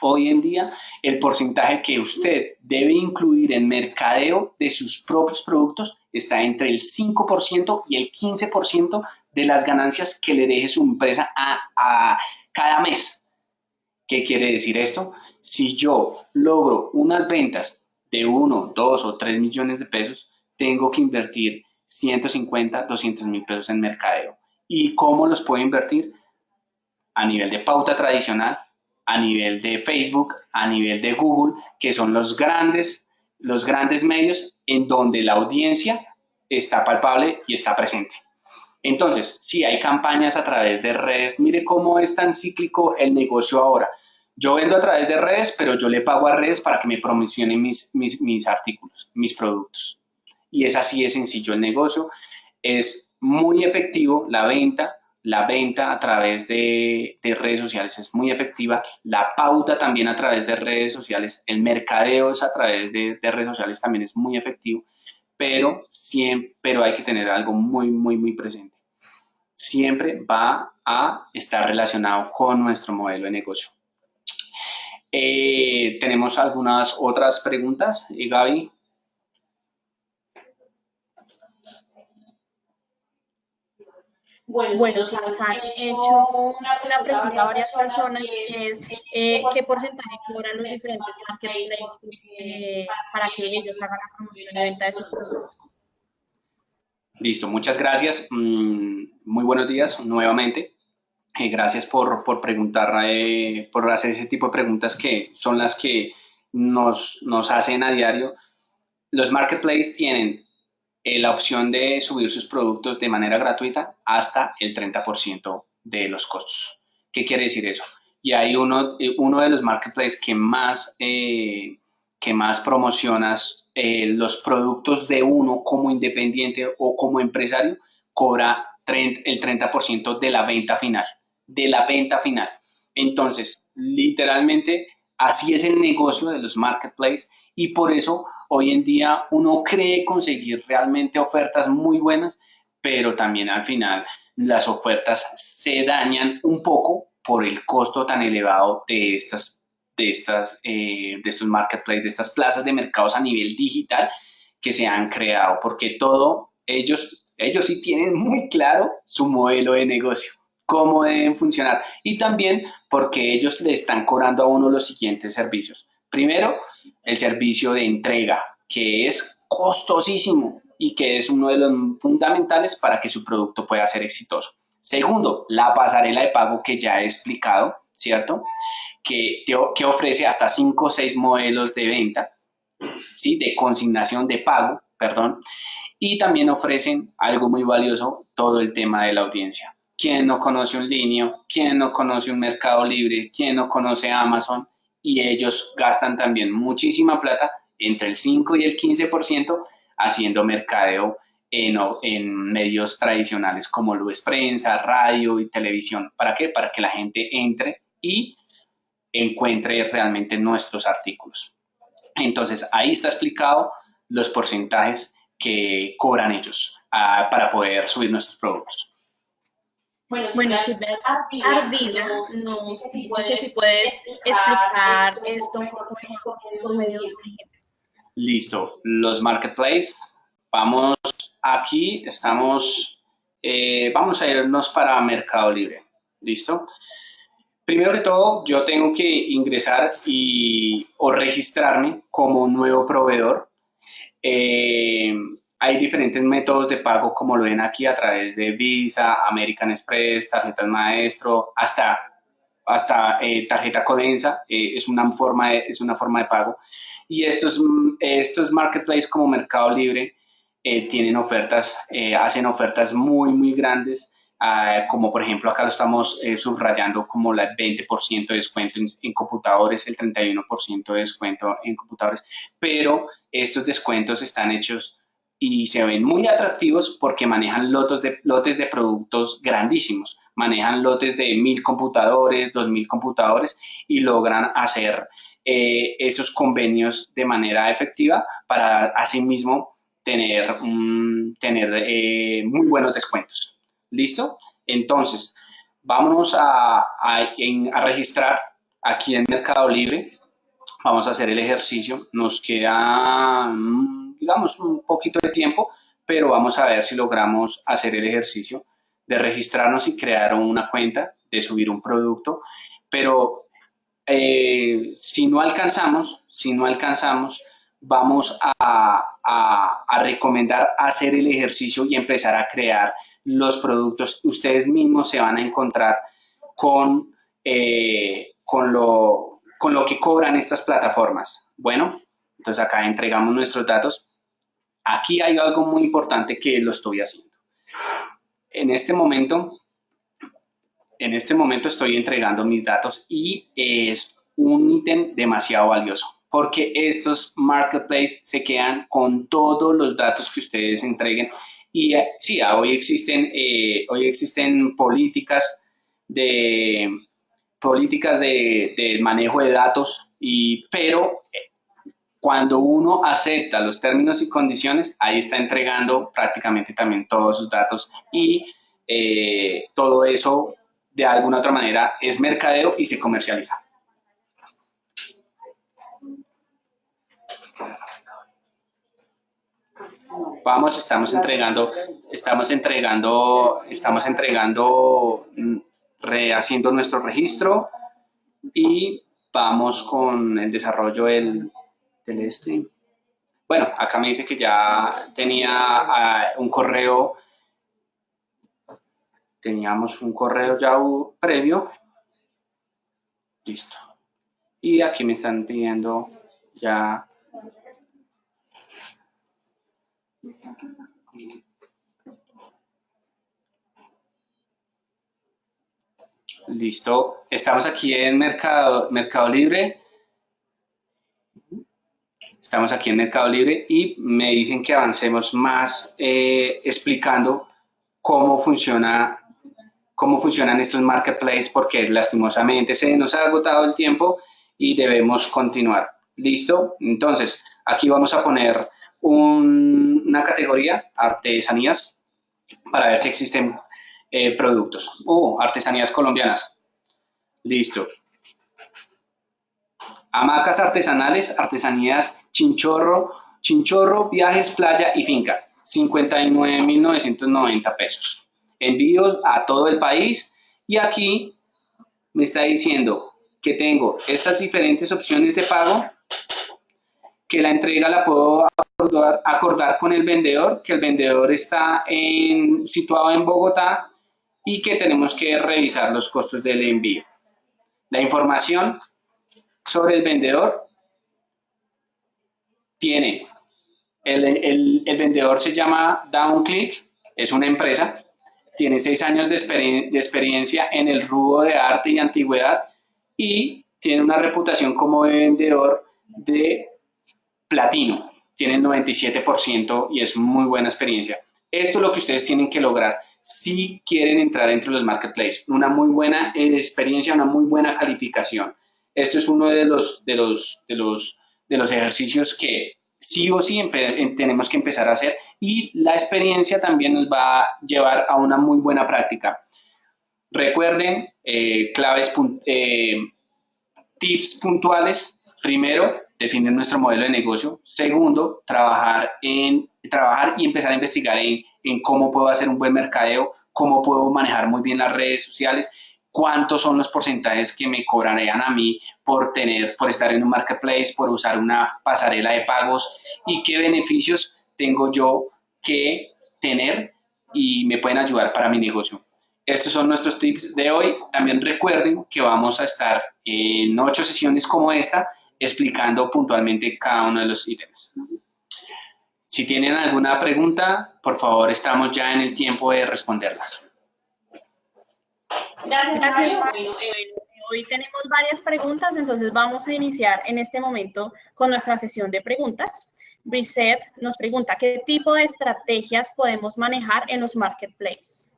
hoy en día, el porcentaje que usted debe incluir en mercadeo de sus propios productos está entre el 5% y el 15% de las ganancias que le deje su empresa a, cada mes. ¿Qué quiere decir esto? Si yo logro unas ventas de 1, 2 o 3 millones de pesos, tengo que invertir 150, 200 mil pesos en mercadeo. ¿Y cómo los puedo invertir? A nivel de pauta tradicional, a nivel de Facebook, a nivel de Google, que son los grandes, los grandes medios en donde la audiencia está palpable y está presente. Entonces, si hay campañas a través de redes, mire cómo es tan cíclico el negocio ahora. Yo vendo a través de redes, pero yo le pago a redes para que me promocionen mis, mis, mis artículos, mis productos. Y es así de sencillo el negocio. Es muy efectivo la venta la venta a través de, redes sociales es muy efectiva, la pauta también a través de redes sociales, el mercadeo es a través de, redes sociales también es muy efectivo, pero, siempre, pero hay que tener algo muy, muy, muy presente. Siempre va a estar relacionado con nuestro modelo de negocio. Eh, tenemos algunas otras preguntas, eh, Gaby. Bueno, bueno se nos han hecho una, pregunta a varias personas que es eh, qué porcentaje cobran los diferentes marketplaces eh, para que ellos hagan la promoción y venta de sus productos. Listo, muchas gracias. Mm, muy buenos días nuevamente. Eh, gracias por, por preguntar, eh, por hacer ese tipo de preguntas que son las que nos, nos hacen a diario. Los marketplaces tienen eh, la opción de subir sus productos de manera gratuita hasta el 30% de los costos. ¿Qué quiere decir eso? Y hay uno, eh, uno de los marketplaces que más, eh, que más promocionas los productos de uno como independiente o como empresario, cobra el 30% de la venta final, de la venta final. Entonces, literalmente, así es el negocio de los marketplaces y por eso hoy en día uno cree conseguir realmente ofertas muy buenas, pero también al final las ofertas se dañan un poco por el costo tan elevado de estas, de estas, eh, de estos marketplaces, de estas plazas de mercados a nivel digital que se han creado, porque todo ellos, ellos sí tienen muy claro su modelo de negocio cómo deben funcionar y también porque ellos le están cobrando a uno los siguientes servicios. Primero, el servicio de entrega, que es costosísimo y que es uno de los fundamentales para que su producto pueda ser exitoso. Segundo, la pasarela de pago que ya he explicado, ¿cierto? Que, que ofrece hasta 5 o 6 modelos de venta, ¿sí? De consignación de pago, perdón. Y también ofrecen algo muy valioso, todo el tema de la audiencia. ¿Quién no conoce un línea? ¿Quién no conoce un Mercado Libre? ¿Quién no conoce Amazon? Y ellos gastan también muchísima plata, entre el 5 y el 15%, haciendo mercadeo en, en, medios tradicionales como lo es prensa, radio y televisión. ¿Para qué? Para que la gente entre y encuentre realmente nuestros artículos. Entonces, ahí está explicado los porcentajes que cobran ellos ah, para poder subir nuestros productos. Bueno, si Ardila, no, sé si puedes, explicar esto por medio de un ejemplo. Listo, los marketplaces, vamos aquí, estamos, eh, vamos a irnos para Mercado Libre, ¿listo? Primero que todo, yo tengo que ingresar y, o registrarme como nuevo proveedor. Eh, hay diferentes métodos de pago, como lo ven aquí, a través de Visa, American Express, tarjetas maestro, hasta, hasta eh, tarjeta Codensa, eh, es, una forma de, es una forma de pago. Y estos, estos marketplaces como Mercado Libre eh, tienen ofertas, hacen ofertas muy, muy grandes, ah, como por ejemplo acá lo estamos subrayando como el 20% de descuento en, en, computadores, el 31% de descuento en computadores, pero estos descuentos están hechos y se ven muy atractivos porque manejan lotes de, lotes de productos grandísimos. Manejan lotes de mil computadores, dos mil computadores y logran hacer eh, esos convenios de manera efectiva para asimismo tener, tener eh, muy buenos descuentos. ¿Listo? Entonces, vámonos a, a, a registrar aquí en Mercado Libre. Vamos a hacer el ejercicio. Nos queda digamos, un poquito de tiempo, pero vamos a ver si logramos hacer el ejercicio de registrarnos y crear una cuenta, de subir un producto, pero eh, si no alcanzamos, si no alcanzamos, vamos a, a, recomendar hacer el ejercicio y empezar a crear los productos. Ustedes mismos se van a encontrar con, eh, con, lo, con lo que cobran estas plataformas. Bueno, entonces acá entregamos nuestros datos Aquí hay algo muy importante que lo estoy haciendo. En este momento, en este momento estoy entregando mis datos y es un ítem demasiado valioso porque estos marketplaces se quedan con todos los datos que ustedes entreguen Y eh, sí, ah, hoy existen, eh, hoy existen políticas de políticas de, manejo de datos, y, pero cuando uno acepta los términos y condiciones, ahí está entregando prácticamente también todos sus datos y todo eso de alguna otra manera es mercadeo y se comercializa. Vamos, estamos entregando, estamos entregando, estamos entregando, mm, rehaciendo nuestro registro y vamos con el desarrollo del, del stream. Bueno, acá me dice que ya tenía ah, un correo teníamos un correo ya previo. Listo. Y aquí me están pidiendo ya Listo. Estamos aquí en Mercado, Mercado Libre. Estamos aquí en Mercado Libre y me dicen que avancemos más eh, explicando cómo funciona cómo funcionan estos marketplaces porque lastimosamente se nos ha agotado el tiempo y debemos continuar. ¿Listo? Entonces, aquí vamos a poner una categoría, artesanías, para ver si existen eh, productos. Uh, artesanías colombianas. Listo. Hamacas artesanales, artesanías chinchorro, chinchorro, viajes, playa y finca. 59.990 pesos envíos a todo el país y aquí me está diciendo que tengo estas diferentes opciones de pago, que la entrega la puedo acordar, con el vendedor, que el vendedor está en, situado en Bogotá y que tenemos que revisar los costos del envío. La información sobre el vendedor tiene, el, el, vendedor se llama DownClick, es una empresa, tiene seis años de, experiencia en el rubro de arte y antigüedad y tiene una reputación como vendedor de platino. Tiene el 97% y es muy buena experiencia. Esto es lo que ustedes tienen que lograr si quieren entrar entre los marketplaces. Una muy buena experiencia, una muy buena calificación. Esto es uno de los, de los, de los, de los ejercicios que sí o sí tenemos que empezar a hacer y la experiencia también nos va a llevar a una muy buena práctica. Recuerden, eh, claves, eh, tips puntuales. Primero, definir nuestro modelo de negocio. Segundo, trabajar, en, trabajar y empezar a investigar en, en cómo puedo hacer un buen mercadeo, cómo puedo manejar muy bien las redes sociales cuántos son los porcentajes que me cobrarían a mí por, tener, por estar en un marketplace, por usar una pasarela de pagos y qué beneficios tengo yo que tener y me pueden ayudar para mi negocio. Estos son nuestros tips de hoy. También recuerden que vamos a estar en ocho sesiones como esta explicando puntualmente cada uno de los ítems. Si tienen alguna pregunta, por favor, estamos ya en el tiempo de responderlas. Gracias, eh, hoy tenemos varias preguntas, entonces vamos a iniciar en este momento con nuestra sesión de preguntas. Reset nos pregunta, ¿qué tipo de estrategias podemos manejar en los marketplaces?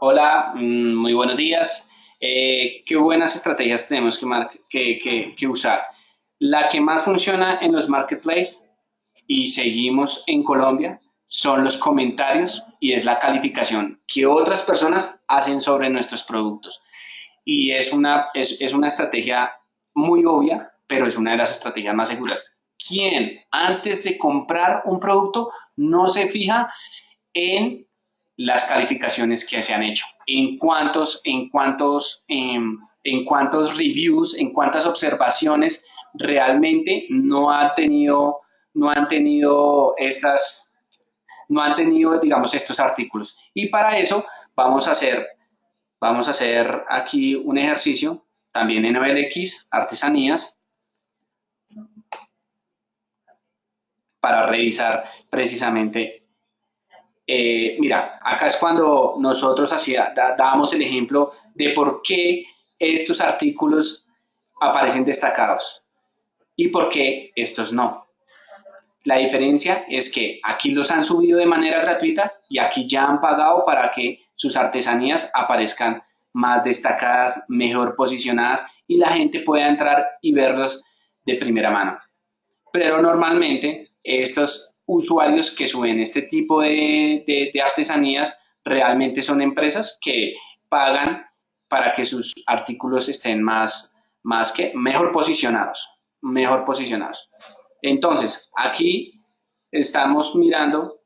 Hola, mm, muy buenos días. Eh, ¿Qué buenas estrategias tenemos que, que usar? La que más funciona en los marketplaces y seguimos en Colombia son los comentarios y es la calificación que otras personas hacen sobre nuestros productos. Y es una, es, es una estrategia muy obvia, pero es una de las estrategias más seguras. ¿Quién antes de comprar un producto no se fija en las calificaciones que se han hecho? En cuántos, en cuántos, en, en cuántos reviews, en cuántas observaciones realmente no, ha tenido, no han tenido estas no han tenido, digamos, estos artículos. Y para eso vamos a hacer, vamos a hacer aquí un ejercicio, también en OLX, artesanías, para revisar precisamente. Eh, mira, acá es cuando nosotros hacía, dábamos el ejemplo de por qué estos artículos aparecen destacados y por qué estos no. La diferencia es que aquí los han subido de manera gratuita y aquí ya han pagado para que sus artesanías aparezcan más destacadas, mejor posicionadas y la gente pueda entrar y verlos de primera mano. Pero normalmente estos usuarios que suben este tipo de, artesanías realmente son empresas que pagan para que sus artículos estén más, más que mejor posicionados, mejor posicionados. Entonces, aquí estamos mirando,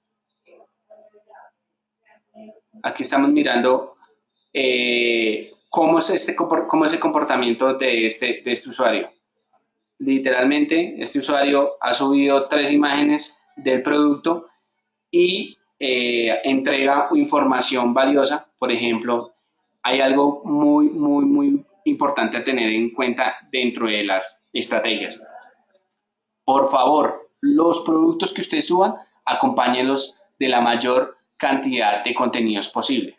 aquí estamos mirando eh, cómo, es este, cómo es el comportamiento de este, de este usuario. Literalmente, este usuario ha subido tres imágenes del producto y eh, entrega información valiosa, por ejemplo, hay algo muy, muy, muy importante a tener en cuenta dentro de las estrategias. Por favor, los productos que ustedes suban, acompáñenlos de la mayor cantidad de contenidos posible.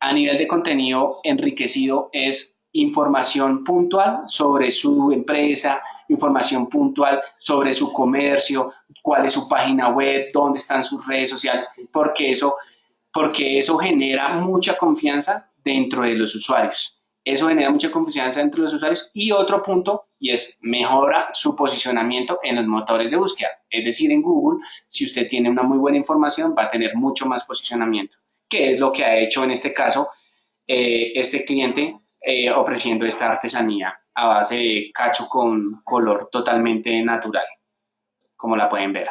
A nivel de contenido enriquecido es información puntual sobre su empresa, información puntual sobre su comercio, cuál es su página web, dónde están sus redes sociales, porque eso, porque eso genera mucha confianza dentro de los usuarios. Eso genera mucha confianza dentro de los usuarios. Y otro punto, y es mejora su posicionamiento en los motores de búsqueda. Es decir, en Google, si usted tiene una muy buena información, va a tener mucho más posicionamiento, que es lo que ha hecho en este caso eh, este cliente eh, ofreciendo esta artesanía a base de cacho con color totalmente natural, como la pueden ver.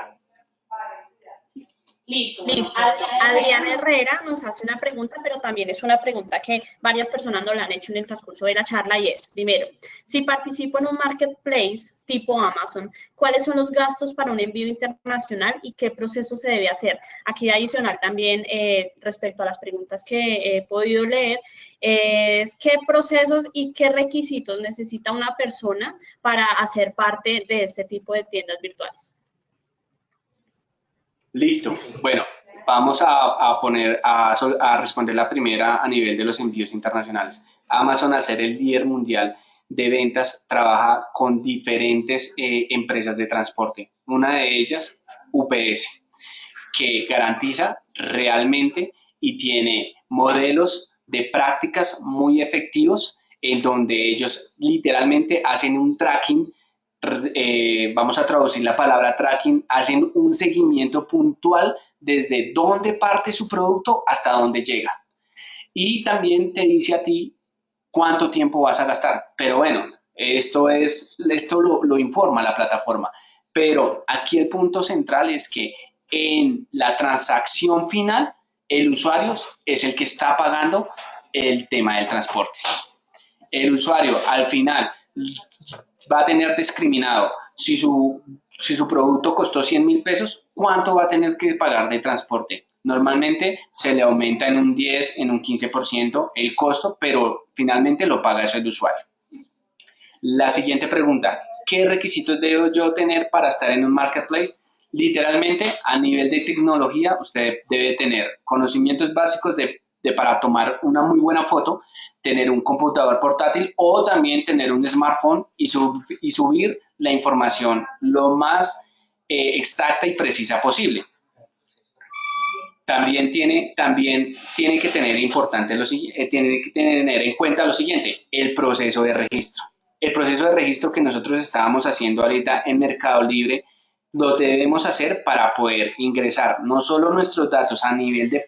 Listo. Listo. Adriana Herrera nos hace una pregunta, pero también es una pregunta que varias personas nos la han hecho en el transcurso de la charla y es, primero, si participo en un marketplace tipo Amazon, ¿cuáles son los gastos para un envío internacional y qué proceso se debe hacer? Aquí adicional también eh, respecto a las preguntas que he podido leer, es qué procesos y qué requisitos necesita una persona para hacer parte de este tipo de tiendas virtuales. Listo. Bueno, vamos a, poner, a, responder la primera a nivel de los envíos internacionales. Amazon, al ser el líder mundial de ventas, trabaja con diferentes eh, empresas de transporte. Una de ellas, UPS, que garantiza realmente y tiene modelos de prácticas muy efectivos en donde ellos literalmente hacen un tracking eh, vamos a traducir la palabra tracking, hacen un seguimiento puntual desde dónde parte su producto hasta dónde llega. Y también te dice a ti cuánto tiempo vas a gastar. Pero bueno, esto, es, esto lo, lo informa la plataforma. Pero aquí el punto central es que en la transacción final, el usuario es el que está pagando el tema del transporte. El usuario al final va a tener discriminado si su, si su producto costó 100 mil pesos, ¿cuánto va a tener que pagar de transporte? Normalmente se le aumenta en un 10, en un 15% el costo, pero finalmente lo paga eso el usuario. La siguiente pregunta, ¿qué requisitos debo yo tener para estar en un marketplace? Literalmente, a nivel de tecnología, usted debe tener conocimientos básicos de de para tomar una muy buena foto, tener un computador portátil o también tener un smartphone y, y subir la información lo más eh, exacta y precisa posible. También tiene, también tiene que tener importante lo, eh, tiene que tener en cuenta lo siguiente, el proceso de registro. El proceso de registro que nosotros estábamos haciendo ahorita en Mercado Libre lo debemos hacer para poder ingresar no solo nuestros datos a nivel de,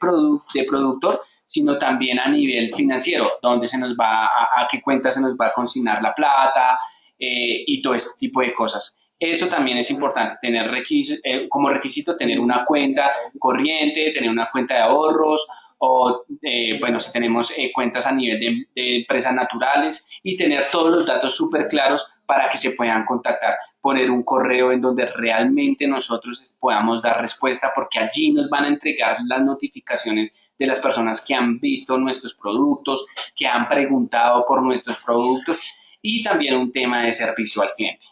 de productor, sino también a nivel financiero, donde se nos va, a, qué cuenta se nos va a consignar la plata eh, y todo este tipo de cosas. Eso también es importante, tener eh, como requisito tener una cuenta corriente, tener una cuenta de ahorros o, eh, bueno, si tenemos cuentas a nivel de, de, empresas naturales y tener todos los datos súper claros para que se puedan contactar, poner un correo en donde realmente nosotros podamos dar respuesta porque allí nos van a entregar las notificaciones de las personas que han visto nuestros productos, que han preguntado por nuestros productos y también un tema de servicio al cliente.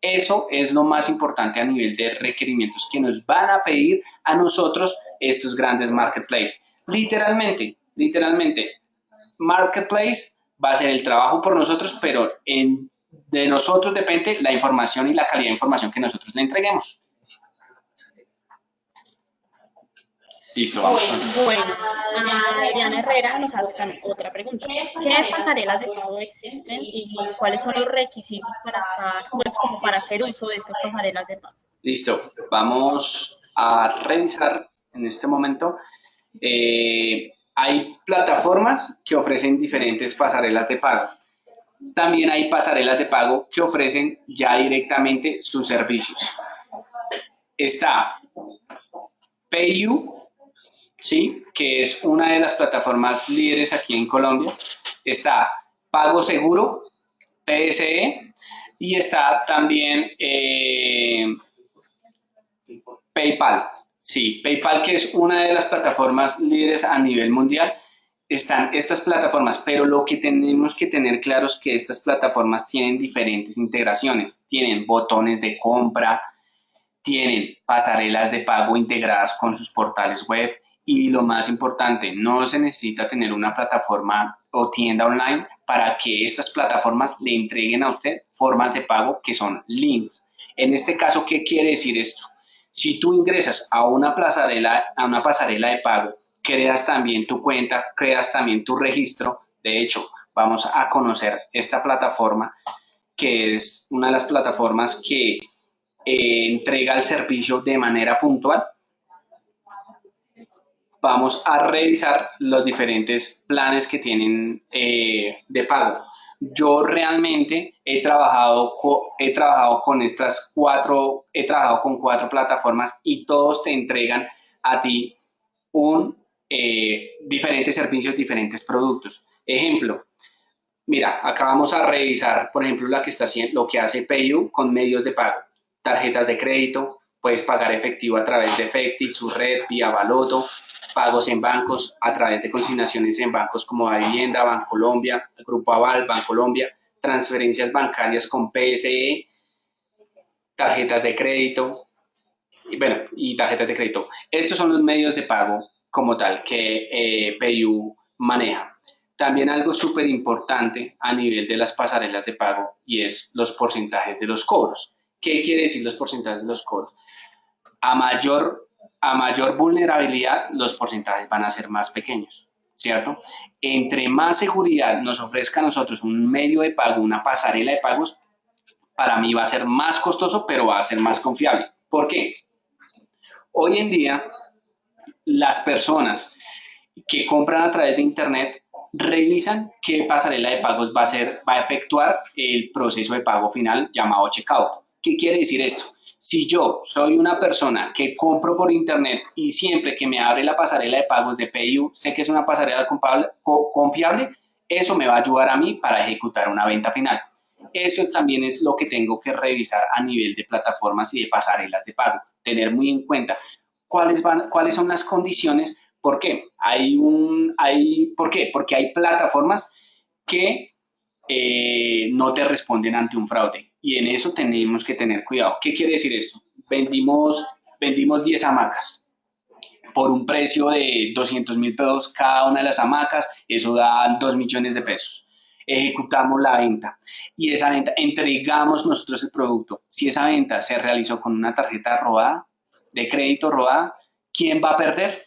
Eso es lo más importante a nivel de requerimientos que nos van a pedir a nosotros estos grandes marketplaces. Literalmente, literalmente, marketplace va a ser el trabajo por nosotros, pero en, de nosotros depende la información y la calidad de información que nosotros le entreguemos. Listo, vamos. Bueno, Adriana Herrera nos hace otra pregunta. ¿Qué pasarelas de pago existen y cuáles son los requisitos para estar, pues, como para hacer uso de estas pasarelas de pago? Listo, vamos a revisar en este momento. Eh, hay plataformas que ofrecen diferentes pasarelas de pago. También hay pasarelas de pago que ofrecen ya directamente sus servicios. Está PayU, ¿sí? que es una de las plataformas líderes aquí en Colombia. Está Pago Seguro, PSE, y está también eh, PayPal. Sí, PayPal, que es una de las plataformas líderes a nivel mundial, están estas plataformas, pero lo que tenemos que tener claro es que estas plataformas tienen diferentes integraciones. Tienen botones de compra, tienen pasarelas de pago integradas con sus portales web y lo más importante, no se necesita tener una plataforma o tienda online para que estas plataformas le entreguen a usted formas de pago que son links. En este caso, ¿qué quiere decir esto? Si tú ingresas a una pasarela, de pago creas también tu cuenta, creas también tu registro. De hecho, vamos a conocer esta plataforma que es una de las plataformas que eh, entrega el servicio de manera puntual. Vamos a revisar los diferentes planes que tienen eh, de pago. Yo realmente he trabajado, he trabajado con estas cuatro, he trabajado con cuatro plataformas y todos te entregan a ti un eh, diferentes servicios, diferentes productos. Ejemplo, mira, acá vamos a revisar, por ejemplo, la que está haciendo, lo que hace PayU con medios de pago, tarjetas de crédito, puedes pagar efectivo a través de Efecti, su red, vía Baloto, pagos en bancos a través de consignaciones en bancos como Vivienda, Bancolombia, Grupo Aval, Bancolombia, transferencias bancarias con PSE, tarjetas de crédito, y bueno, y tarjetas de crédito. Estos son los medios de pago como tal que eh, PayU maneja. También algo súper importante a nivel de las pasarelas de pago y es los porcentajes de los cobros. ¿Qué quiere decir los porcentajes de los cobros? A mayor, a mayor vulnerabilidad, los porcentajes van a ser más pequeños, ¿cierto? Entre más seguridad nos ofrezca a nosotros un medio de pago, una pasarela de pagos, para mí va a ser más costoso, pero va a ser más confiable. ¿Por qué? Hoy en día las personas que compran a través de Internet revisan qué pasarela de pagos va a, ser, va a efectuar el proceso de pago final llamado checkout. ¿Qué quiere decir esto? Si yo soy una persona que compro por Internet y siempre que me abre la pasarela de pagos de PayU, sé que es una pasarela confiable, eso me va a ayudar a mí para ejecutar una venta final. Eso también es lo que tengo que revisar a nivel de plataformas y de pasarelas de pago. Tener muy en cuenta cuáles, van, cuáles son las condiciones. ¿Por qué? Hay un, hay, ¿Por qué? Porque hay plataformas que eh, no te responden ante un fraude y en eso tenemos que tener cuidado. ¿Qué quiere decir esto? Vendimos, vendimos 10 hamacas por un precio de 200 mil pesos cada una de las hamacas, eso da 2 millones de pesos. Ejecutamos la venta y esa venta entregamos nosotros el producto. Si esa venta se realizó con una tarjeta robada, de crédito robada, ¿quién va a perder?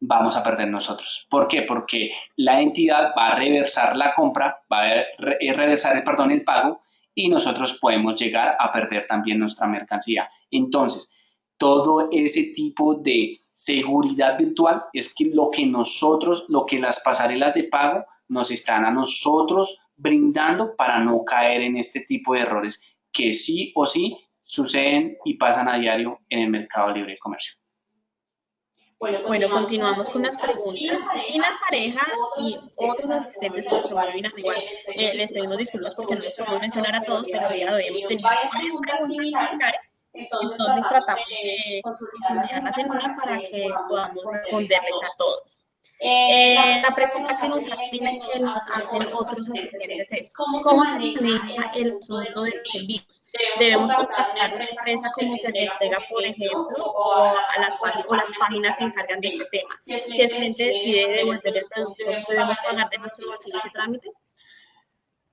Vamos a perder nosotros. ¿Por qué? Porque la entidad va a reversar la compra, va a eh, reversar el, perdón, el pago y nosotros podemos llegar a perder también nuestra mercancía. Entonces, todo ese tipo de seguridad virtual es que lo que nosotros, lo que las pasarelas de pago nos están a nosotros brindando para no caer en este tipo de errores que sí o sí suceden y pasan a diario en el mercado libre de comercio. Bueno, continuamos con las preguntas. Y la pareja y otros asistentes por su igual, eh, les pedimos disculpas porque no les podemos mencionar a todos, pero ya hemos tenido preguntas similares. Entonces tratamos de consultarlas en una para que podamos responderles a todos. Eh, la pregunta que nos hacen, que nos hacen otros asistentes es ¿cómo se maneja el asunto del servicio? Debemos contactar una empresa como se le entrega, por ejemplo, o, a las, o las páginas se encargan de este tema. Si el cliente decide devolver el producto, ¿debemos pagar de nuestro bolsillo ese trámite?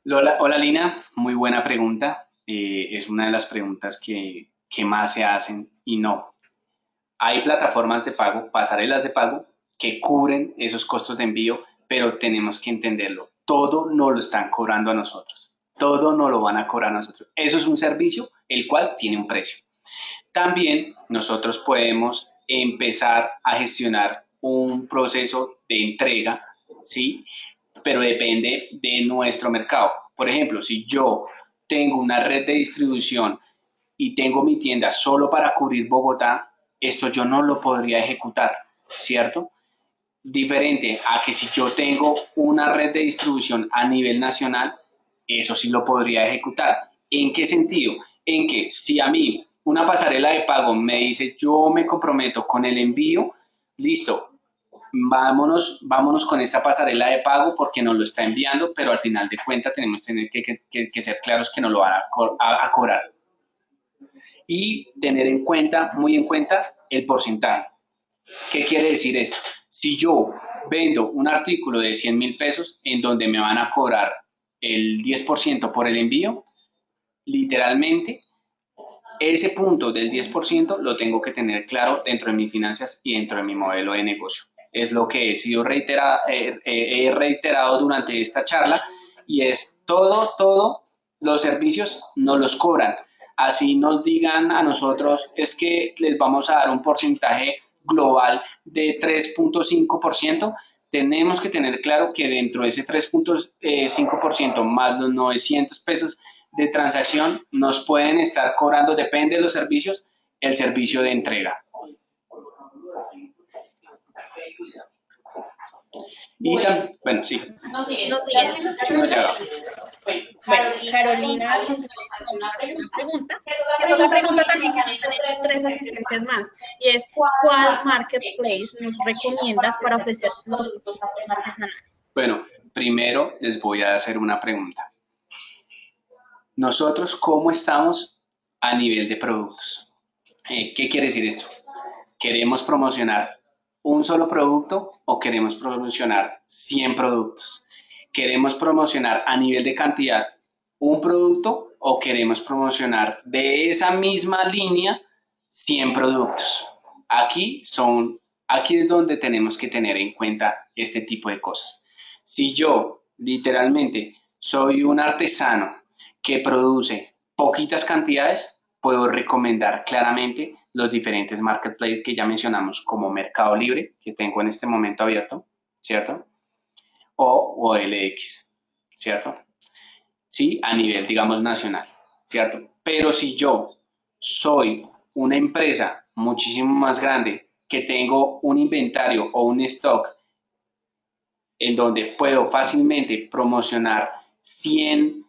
Hola, hola Lina, muy buena pregunta. Eh, es una de las preguntas que, que más se hacen y no. hay plataformas de pago, pasarelas de pago, que cubren esos costos de envío, pero tenemos que entenderlo. Todo no lo están cobrando a nosotros. Todo no lo van a cobrar nosotros. Eso es un servicio el cual tiene un precio. También nosotros podemos empezar a gestionar un proceso de entrega, ¿sí? Pero depende de nuestro mercado. Por ejemplo, si yo tengo una red de distribución y tengo mi tienda solo para cubrir Bogotá, esto yo no lo podría ejecutar, ¿cierto? Diferente a que si yo tengo una red de distribución a nivel nacional, eso sí lo podría ejecutar. ¿En qué sentido? En que si a mí una pasarela de pago me dice yo me comprometo con el envío, listo, vámonos, vámonos con esta pasarela de pago porque nos lo está enviando, pero al final de cuentas tenemos tener que, ser claros que nos lo van a, cobrar. Y tener en cuenta, muy en cuenta, el porcentaje. ¿Qué quiere decir esto? Si yo vendo un artículo de 100 mil pesos en donde me van a cobrar el 10% por el envío, literalmente ese punto del 10% lo tengo que tener claro dentro de mis finanzas y dentro de mi modelo de negocio es lo que he sido reiterado, eh, eh, he reiterado durante esta charla y es todo, todo los servicios no los cobran. Así nos digan a nosotros es que les vamos a dar un porcentaje global de 3.5%, tenemos que tener claro que dentro de ese 3.5% más los 900 pesos de transacción nos pueden estar cobrando, depende de los servicios, el servicio de entrega. Y bueno, también, bueno, sí. No sigue, no sigue. Bueno, Carolina nos hace una pregunta, que es otra pregunta también que tener tres asistentes más, y es ¿cuál marketplace nos recomiendas para ofrecer los productos artesanales? Bueno, primero les voy a hacer una pregunta. Nosotros, ¿cómo estamos a nivel de productos? Eh, ¿Qué quiere decir esto? Queremos promocionar un solo producto o queremos promocionar 100 productos? ¿Queremos promocionar a nivel de cantidad un producto o queremos promocionar de esa misma línea 100 productos? Aquí, son, aquí es donde tenemos que tener en cuenta este tipo de cosas. Si yo literalmente soy un artesano que produce poquitas cantidades, puedo recomendar claramente los diferentes marketplaces que ya mencionamos como Mercado Libre, que tengo en este momento abierto, ¿cierto? O OLX, ¿cierto? Sí, a nivel, digamos, nacional, ¿cierto? Pero si yo soy una empresa muchísimo más grande que tengo un inventario o un stock en donde puedo fácilmente promocionar 100,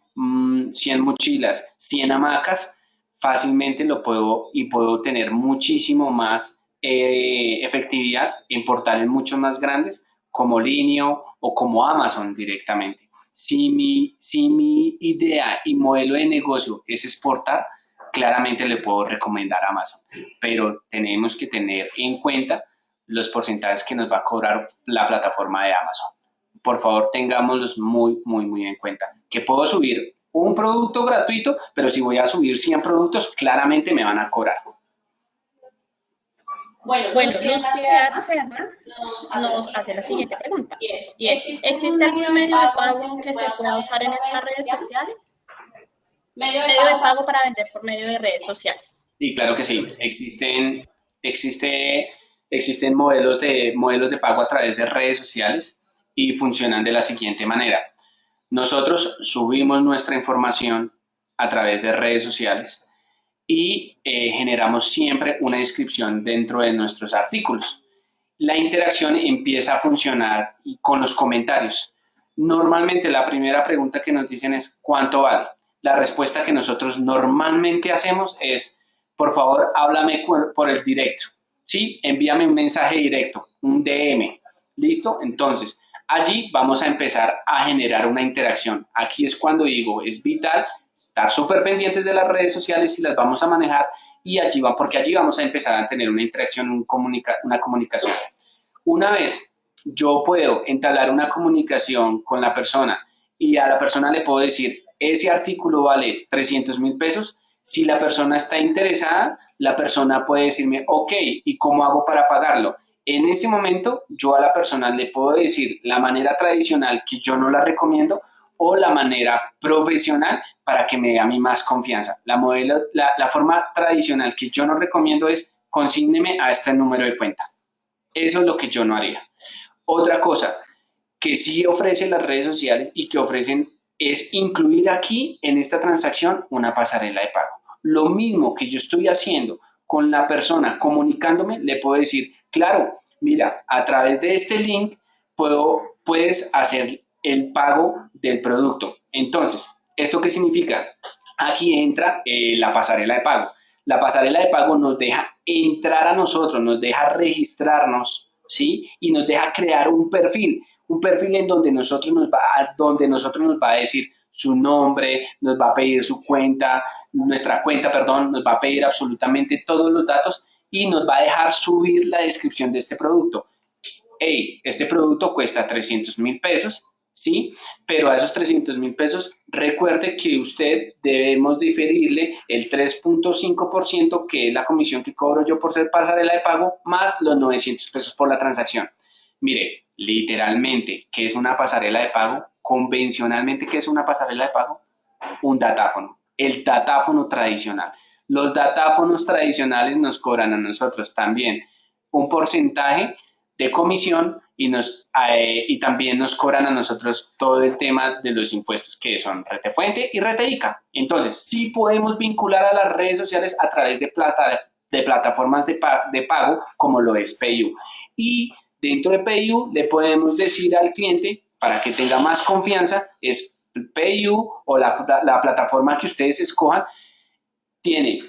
100 mm, mochilas, 100 hamacas, fácilmente lo puedo y puedo tener muchísimo más eh, efectividad en portales mucho más grandes como Linio o como Amazon directamente. Si mi, si mi idea y modelo de negocio es exportar, claramente le puedo recomendar Amazon, pero tenemos que tener en cuenta los porcentajes que nos va a cobrar la plataforma de Amazon. Por favor, tengámoslos muy, muy, muy en cuenta. Que puedo subir un producto gratuito, pero si voy a subir 100 productos, claramente me van a cobrar. Bueno, bueno nos nos hace la siguiente pregunta. Y es, ¿existe algún medio de pago que se pueda usar en estas redes sociales? Medio de pago para vender por medio de redes sociales. Sí, claro que sí. Existen, existe, existen modelos, de, modelos de pago a través de redes sociales y funcionan de la siguiente manera. Nosotros subimos nuestra información a través de redes sociales y eh, generamos siempre una inscripción dentro de nuestros artículos. La interacción empieza a funcionar con los comentarios. Normalmente la primera pregunta que nos dicen es ¿cuánto vale? La respuesta que nosotros normalmente hacemos es por favor háblame por el directo. ¿Sí? Envíame un mensaje directo, un DM. ¿Listo? Entonces, allí vamos a empezar a generar una interacción. Aquí es cuando digo, es vital estar súper pendientes de las redes sociales y las vamos a manejar y allí va, porque allí vamos a empezar a tener una interacción, un una comunicación. Una vez yo puedo entablar una comunicación con la persona y a la persona le puedo decir, ese artículo vale 300 mil pesos, si la persona está interesada, la persona puede decirme, ok, ¿y cómo hago para pagarlo? En ese momento, yo a la persona le puedo decir la manera tradicional que yo no la recomiendo o la manera profesional para que me dé a mí más confianza. La, modelo, la, forma tradicional que yo no recomiendo es consígneme a este número de cuenta. Eso es lo que yo no haría. Otra cosa que sí ofrecen las redes sociales y que ofrecen es incluir aquí en esta transacción una pasarela de pago. Lo mismo que yo estoy haciendo con la persona comunicándome, le puedo decir, claro, mira, a través de este link puedo, puedes hacer el pago del producto. Entonces, ¿esto qué significa? Aquí entra eh, la pasarela de pago. La pasarela de pago nos deja entrar a nosotros, nos deja registrarnos, ¿sí? Y nos deja crear un perfil un perfil en donde nosotros nos va a, donde nosotros nos va a decir su nombre, nos va a pedir su cuenta, nuestra cuenta, perdón, nos va a pedir absolutamente todos los datos y nos va a dejar subir la descripción de este producto. Hey, este producto cuesta 300 mil pesos, ¿sí? Pero a esos 300 mil pesos, recuerde que usted debemos diferirle el 3.5% que es la comisión que cobro yo por ser pasarela de pago, más los 900 pesos por la transacción. Mire, literalmente, ¿qué es una pasarela de pago? Convencionalmente, ¿qué es una pasarela de pago? Un datáfono, el datáfono tradicional. Los datáfonos tradicionales nos cobran a nosotros también un porcentaje de comisión y, nos, eh, y también nos cobran a nosotros todo el tema de los impuestos que son Rete Fuente y Rete ICA. Entonces, sí podemos vincular a las redes sociales a través de, plata, de plataformas de, de pago como lo es PayU. Y Dentro de PayU le podemos decir al cliente, para que tenga más confianza, es PayU o la, plataforma que ustedes escojan, tiene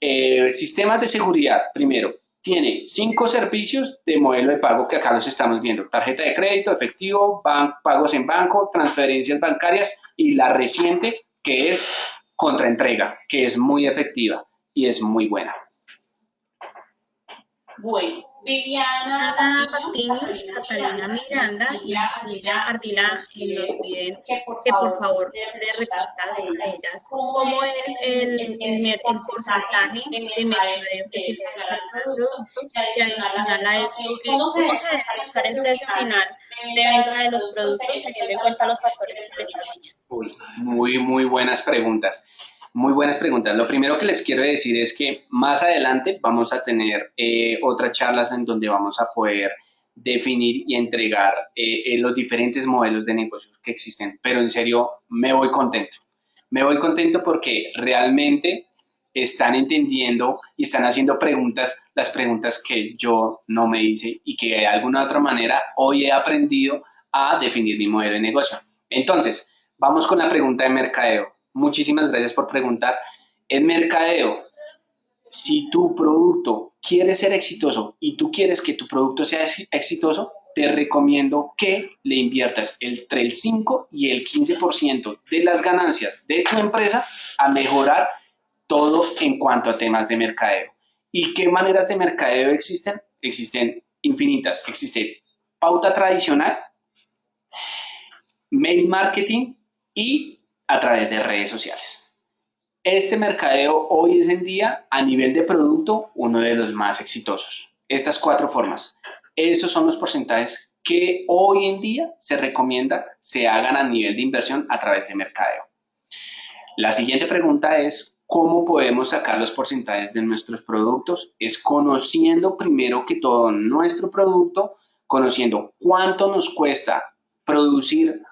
eh, sistemas de seguridad, primero, tiene cinco servicios de modelo de pago que acá los estamos viendo. Tarjeta de crédito, efectivo, pagos en banco, transferencias bancarias y la reciente que es contraentrega, que es muy efectiva y es muy buena. Bueno, Viviana Patiño, Catalina Miranda y Silvia Ardila nos piden que por favor le repitas a ellas cómo es el, el, el porcentaje de mercadeo que se paga al producto y adicional a eso, cómo se debe buscar el precio final de venta de los productos teniendo en cuenta los factores que les dicho. Muy, muy buenas preguntas. Muy buenas preguntas. Lo primero que les quiero decir es que más adelante vamos a tener eh, otras charlas en donde vamos a poder definir y entregar eh, eh, los diferentes modelos de negocios que existen. Pero en serio, me voy contento. Me voy contento porque realmente están entendiendo y están haciendo preguntas, las preguntas que yo no me hice y que de alguna otra manera hoy he aprendido a definir mi modelo de negocio. Entonces, vamos con la pregunta de mercadeo muchísimas gracias por preguntar. En mercadeo, si tu producto quiere ser exitoso y tú quieres que tu producto sea exitoso, te recomiendo que le inviertas entre el 5 y el 15% de las ganancias de tu empresa a mejorar todo en cuanto a temas de mercadeo. ¿Y qué maneras de mercadeo existen? Existen infinitas. Existe pauta tradicional, mail marketing y a través de redes sociales. Este mercadeo hoy es en día, a nivel de producto, uno de los más exitosos. Estas cuatro formas. Esos son los porcentajes que hoy en día se recomienda se hagan a nivel de inversión a través de mercadeo. La siguiente pregunta es, ¿cómo podemos sacar los porcentajes de nuestros productos? Es conociendo primero que todo nuestro producto, conociendo cuánto nos cuesta producir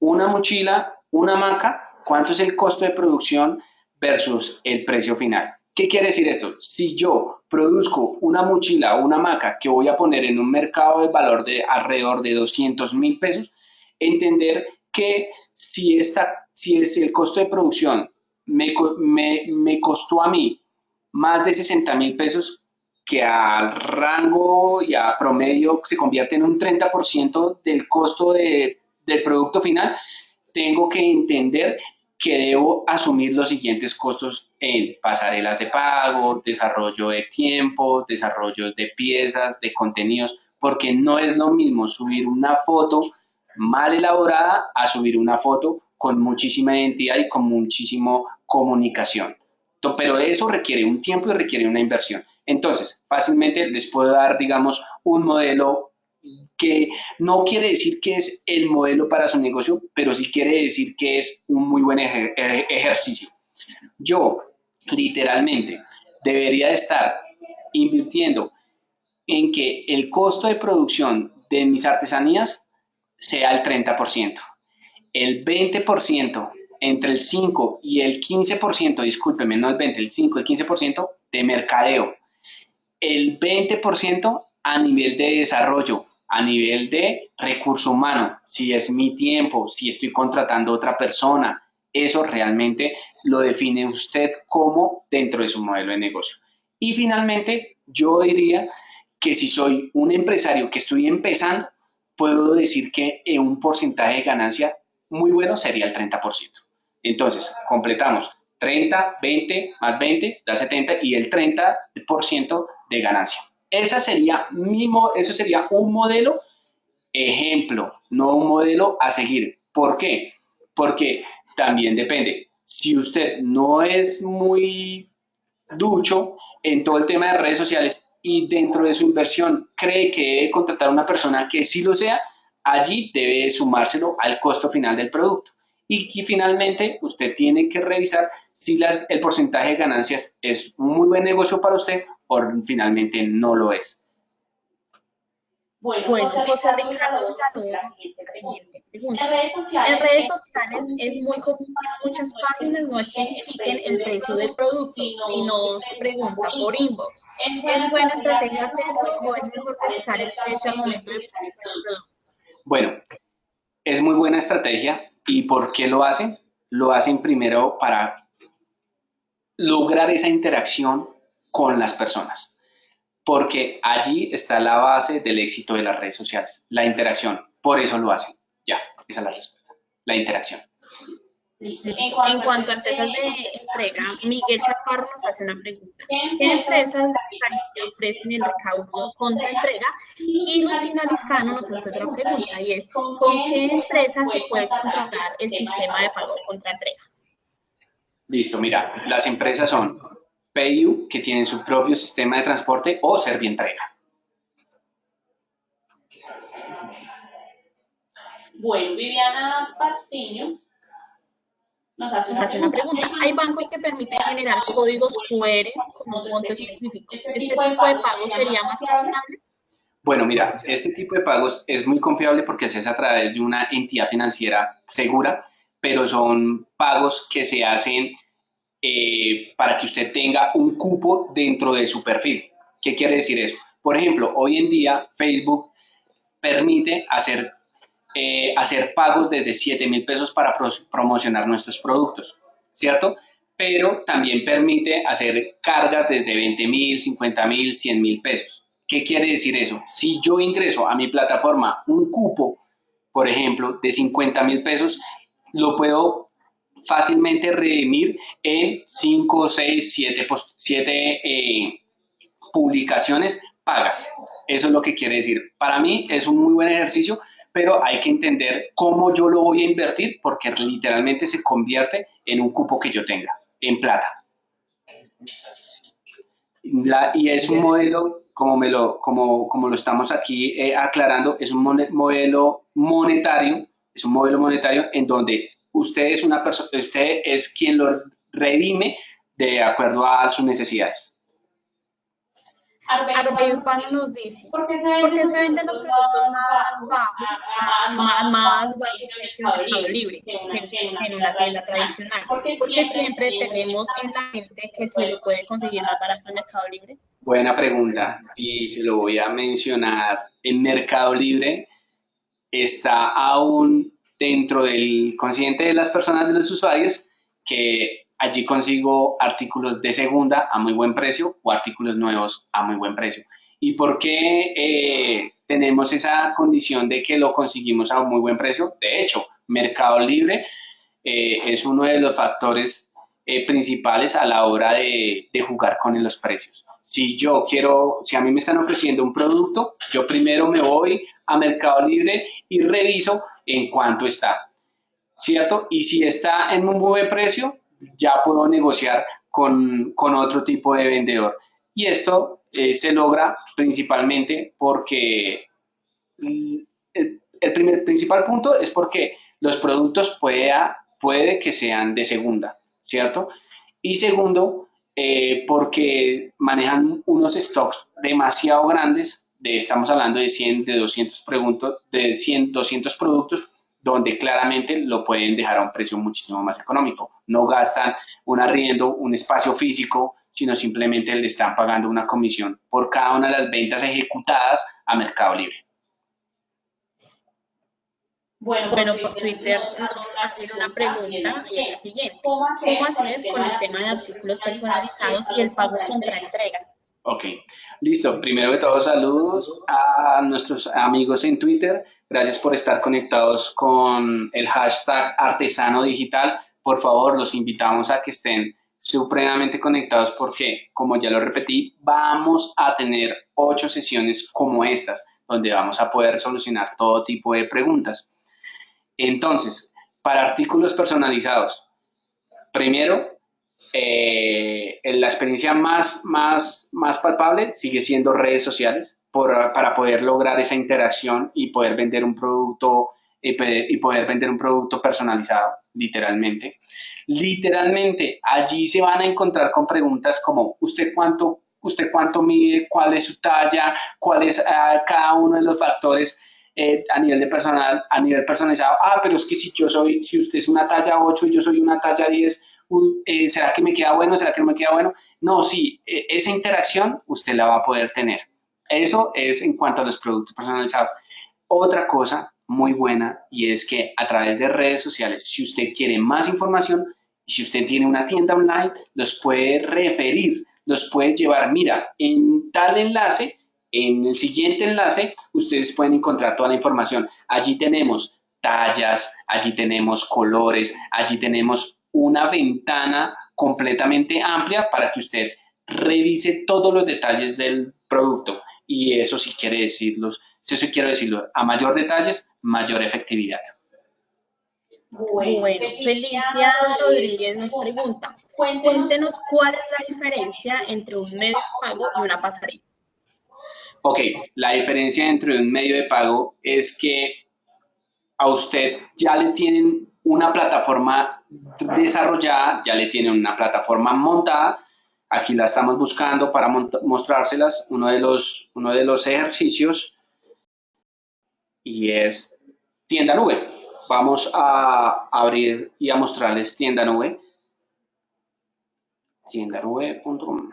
una mochila una maca, cuánto es el costo de producción versus el precio final. ¿Qué quiere decir esto? Si yo produzco una mochila o una maca que voy a poner en un mercado de valor de alrededor de 200 mil pesos, entender que si, esta, si es el costo de producción me, me, costó a mí más de 60 mil pesos, que al rango y a promedio se convierte en un 30% del costo de, del producto final, tengo que entender que debo asumir los siguientes costos en pasarelas de pago, desarrollo de tiempo, desarrollo de piezas, de contenidos, porque no es lo mismo subir una foto mal elaborada a subir una foto con muchísima identidad y con muchísimo comunicación. pero eso requiere un tiempo y requiere una inversión. Entonces, fácilmente les puedo dar, digamos, un modelo que no quiere decir que es el modelo para su negocio, pero sí quiere decir que es un muy buen ejercicio. Yo, literalmente, debería estar invirtiendo en que el costo de producción de mis artesanías sea el 30%. El 20%, entre el 5 y el 15%, discúlpeme, no el 20, el 5, el 15% de mercadeo. El 20% a nivel de desarrollo, a nivel de recurso humano, si es mi tiempo, si estoy contratando a otra persona, eso realmente lo define usted como dentro de su modelo de negocio. Y finalmente, yo diría que si soy un empresario que estoy empezando, puedo decir que un porcentaje de ganancia muy bueno sería el 30%. Entonces, completamos 30, 20, más 20, da 70 y el 30% de ganancia. Esa sería eso sería un modelo ejemplo, no un modelo a seguir. ¿Por qué? Porque también depende. Si usted no es muy ducho en todo el tema de redes sociales y dentro de su inversión cree que debe contratar a una persona que sí lo sea, allí debe sumárselo al costo final del producto. Y, finalmente usted tiene que revisar si el porcentaje de ganancias es un muy buen negocio para usted o finalmente no lo es. Bueno, pues José Ricardo, la siguiente pregunta. En redes sociales, en redes sociales es muy común que muchas páginas no especifiquen el precio del producto, sino se pregunta por inbox. ¿Es buena estrategia hacerlo o es mejor precisar el precio al momento de comprar el producto? Bueno, es muy buena estrategia. ¿Y por qué lo hacen? Lo hacen primero para lograr esa interacción con las personas porque allí está la base del éxito de las redes sociales, la interacción. Por eso lo hacen. Ya, esa es la respuesta, la interacción. En cuanto, a empresas de entrega, Miguel Chaparro nos hace una pregunta. ¿Qué empresas ofrecen el recaudo contra entrega? Y Lucina Liscano nos hace otra pregunta y es, ¿con qué empresas se puede contratar el sistema de pago contra entrega? Listo, mira, las empresas son PayU, que tienen su propio sistema de transporte, o Servientrega. Bueno, Viviana Patiño nos hace una, pregunta. Hay bancos que permiten generar códigos QR como montos específicos. ¿Este, ¿Este tipo de pago sería más confiable? Bueno, mira, este tipo de pagos es muy confiable porque se hace a través de una entidad financiera segura, pero son pagos que se hacen eh, para que usted tenga un cupo dentro de su perfil. ¿Qué quiere decir eso? Por ejemplo, hoy en día Facebook permite hacer, eh, hacer pagos desde 7 mil pesos para promocionar nuestros productos, ¿cierto? Pero también permite hacer cargas desde 20 mil, 50 mil, 100 mil pesos. ¿Qué quiere decir eso? Si yo ingreso a mi plataforma un cupo, por ejemplo, de 50 mil pesos, lo puedo fácilmente redimir en 5, 6, 7, publicaciones pagas. Eso es lo que quiere decir. Para mí es un muy buen ejercicio, pero hay que entender cómo yo lo voy a invertir porque literalmente se convierte en un cupo que yo tenga, en plata. y es un modelo, como, me lo, como, como lo estamos aquí eh, aclarando, es un modelo monetario, es un modelo monetario en donde usted es una persona, usted es quien lo redime de acuerdo a sus necesidades. Arbey Urbano nos dice, ¿por qué se venden, los productos más bajos, más, más bajos en el Mercado Libre que en una tienda tradicional? Porque siempre tenemos en la mente que se puede conseguir más barato en Mercado Libre. Buena pregunta y se lo voy a mencionar. En Mercado Libre está aún dentro del consciente de las personas, de los usuarios, que allí consigo artículos de segunda a muy buen precio o artículos nuevos a muy buen precio. ¿Y por qué eh, tenemos esa condición de que lo conseguimos a un muy buen precio? De hecho, Mercado Libre eh, es uno de los factores eh, principales a la hora de, de jugar con los precios. Si yo quiero, si a mí me están ofreciendo un producto, yo primero me voy a Mercado Libre y reviso en cuánto está, ¿cierto? Y si está en un buen precio, ya puedo negociar con, con otro tipo de vendedor. Y esto eh, se logra principalmente porque el, primer principal punto es porque los productos puede, puede que sean de segunda, ¿cierto? Y segundo, eh, porque manejan unos stocks demasiado grandes, de, estamos hablando de 100, de 200, de 100, 200 productos, donde claramente lo pueden dejar a un precio muchísimo más económico. No gastan un arriendo, un espacio físico, sino simplemente le están pagando una comisión por cada una de las ventas ejecutadas a Mercado Libre. Bueno, bueno por Twitter vamos a hacer una pregunta y es la siguiente. ¿Cómo hacer con el tema de artículos personalizados y el pago contra entrega? Ok, listo. Primero que todo, saludos a nuestros amigos en Twitter. Gracias por estar conectados con el hashtag artesano digital. Por favor, los invitamos a que estén supremamente conectados porque, como ya lo repetí, vamos a tener ocho sesiones como estas, donde vamos a poder solucionar todo tipo de preguntas. Entonces, para artículos personalizados, primero, eh, la experiencia más, más, más palpable sigue siendo redes sociales para poder lograr esa interacción y poder vender un producto y poder vender un producto personalizado, literalmente. Literalmente, allí se van a encontrar con preguntas como, ¿usted cuánto, usted cuánto mide? ¿Cuál es su talla? ¿Cuál es ah, cada uno de los factores eh, a nivel de personal, a nivel personalizado, ah, pero es que si yo soy, si usted es una talla 8 y yo soy una talla 10, eh, ¿será que me queda bueno? ¿Será que no me queda bueno? No, sí, e, esa interacción usted la va a poder tener. Eso es en cuanto a los productos personalizados. Otra cosa muy buena y es que a través de redes sociales, si usted quiere más información, si usted tiene una tienda online, los puede referir, los puede llevar, mira, en tal enlace en el siguiente enlace, ustedes pueden encontrar toda la información. Allí tenemos tallas, allí tenemos colores, allí tenemos una ventana completamente amplia para que usted revise todos los detalles del producto. Y eso sí quiere decirlos, si eso quiero decirlo, a mayor detalles, mayor efectividad. Bueno, Felicia Rodríguez nos pregunta, cuéntenos cuál es la diferencia entre un medio de pago y una pasarela. Ok, la diferencia entre un medio de pago es que a usted ya le tienen una plataforma desarrollada, ya le tienen una plataforma montada. Aquí la estamos buscando para mostrárselas, uno de, los, uno de los ejercicios y es tienda nube. Vamos a abrir y a mostrarles tienda nube. tiendanube.com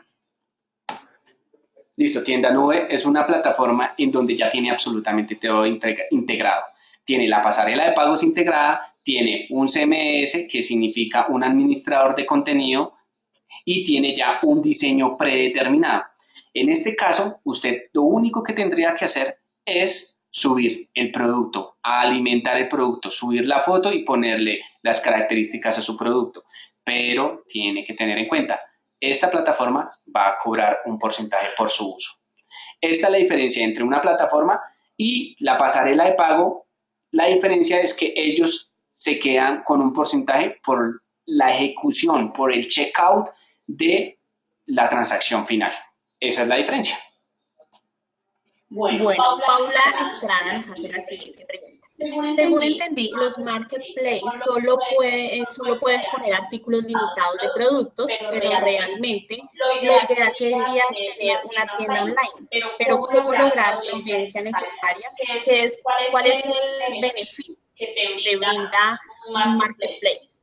Listo, Tienda Nube es una plataforma en donde ya tiene absolutamente todo integrado. Tiene la pasarela de pagos integrada, tiene un CMS que significa un administrador de contenido y tiene ya un diseño predeterminado. En este caso, usted lo único que tendría que hacer es subir el producto, alimentar el producto, subir la foto y ponerle las características a su producto. Pero tiene que tener en cuenta, esta plataforma va a cobrar un porcentaje por su uso. Esta es la diferencia entre una plataforma y la pasarela de pago. La diferencia es que ellos se quedan con un porcentaje por la ejecución, por el checkout de la transacción final. Esa es la diferencia. Bueno, Paula, Estrada nos hace la siguiente pregunta. Según entendí, los marketplaces solo, puede, solo puedes poner artículos limitados de productos, pero realmente lo que sería tener una tienda online. Pero ¿cómo lograr la audiencia necesaria? ¿Qué es, ¿Cuál es el beneficio que te brinda un marketplace?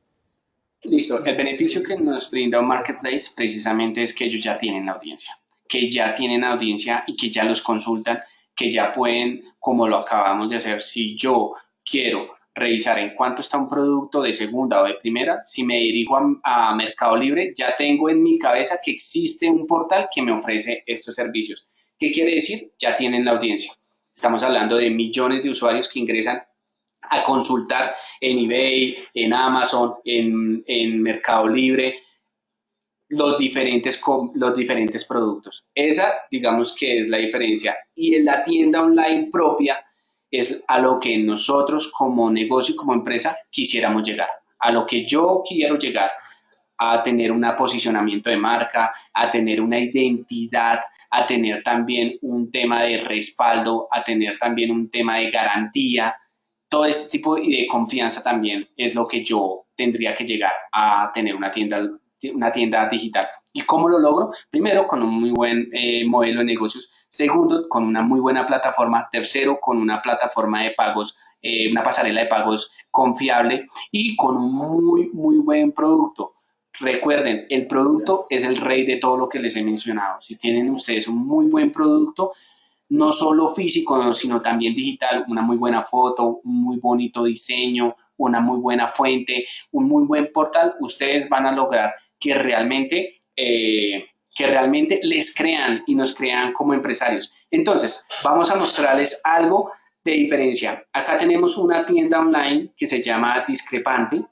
Listo, el beneficio que nos brinda un marketplace precisamente es que ellos ya tienen la audiencia, que ya tienen audiencia y que ya los consultan que ya pueden, como lo acabamos de hacer, si yo quiero revisar en cuánto está un producto de segunda o de primera, si me dirijo a, Mercado Libre, ya tengo en mi cabeza que existe un portal que me ofrece estos servicios. ¿Qué quiere decir? Ya tienen la audiencia. Estamos hablando de millones de usuarios que ingresan a consultar en eBay, en Amazon, en, en Mercado Libre, los diferentes, los diferentes productos. Esa, digamos que es la diferencia. Y en la tienda online propia es a lo que nosotros como negocio, como empresa, quisiéramos llegar. A lo que yo quiero llegar. a tener un posicionamiento de marca, a tener una identidad, a tener también un tema de respaldo, a tener también un tema de garantía. Todo este tipo de confianza también es lo que yo tendría que llegar a tener una tienda, una tienda digital. ¿Y cómo lo logro? Primero, con un muy buen eh, modelo de negocios. Segundo, con una muy buena plataforma. Tercero, con una plataforma de pagos, eh, una pasarela de pagos confiable y con un muy, muy buen producto. Recuerden, el producto es el rey de todo lo que les he mencionado. Si tienen ustedes un muy buen producto, no solo físico, sino también digital, una muy buena foto, un muy bonito diseño, una muy buena fuente, un muy buen portal, ustedes van a lograr que realmente, eh, que realmente les crean y nos crean como empresarios. Entonces, vamos a mostrarles algo de diferencia. Acá tenemos una tienda online que se llama Discrepante,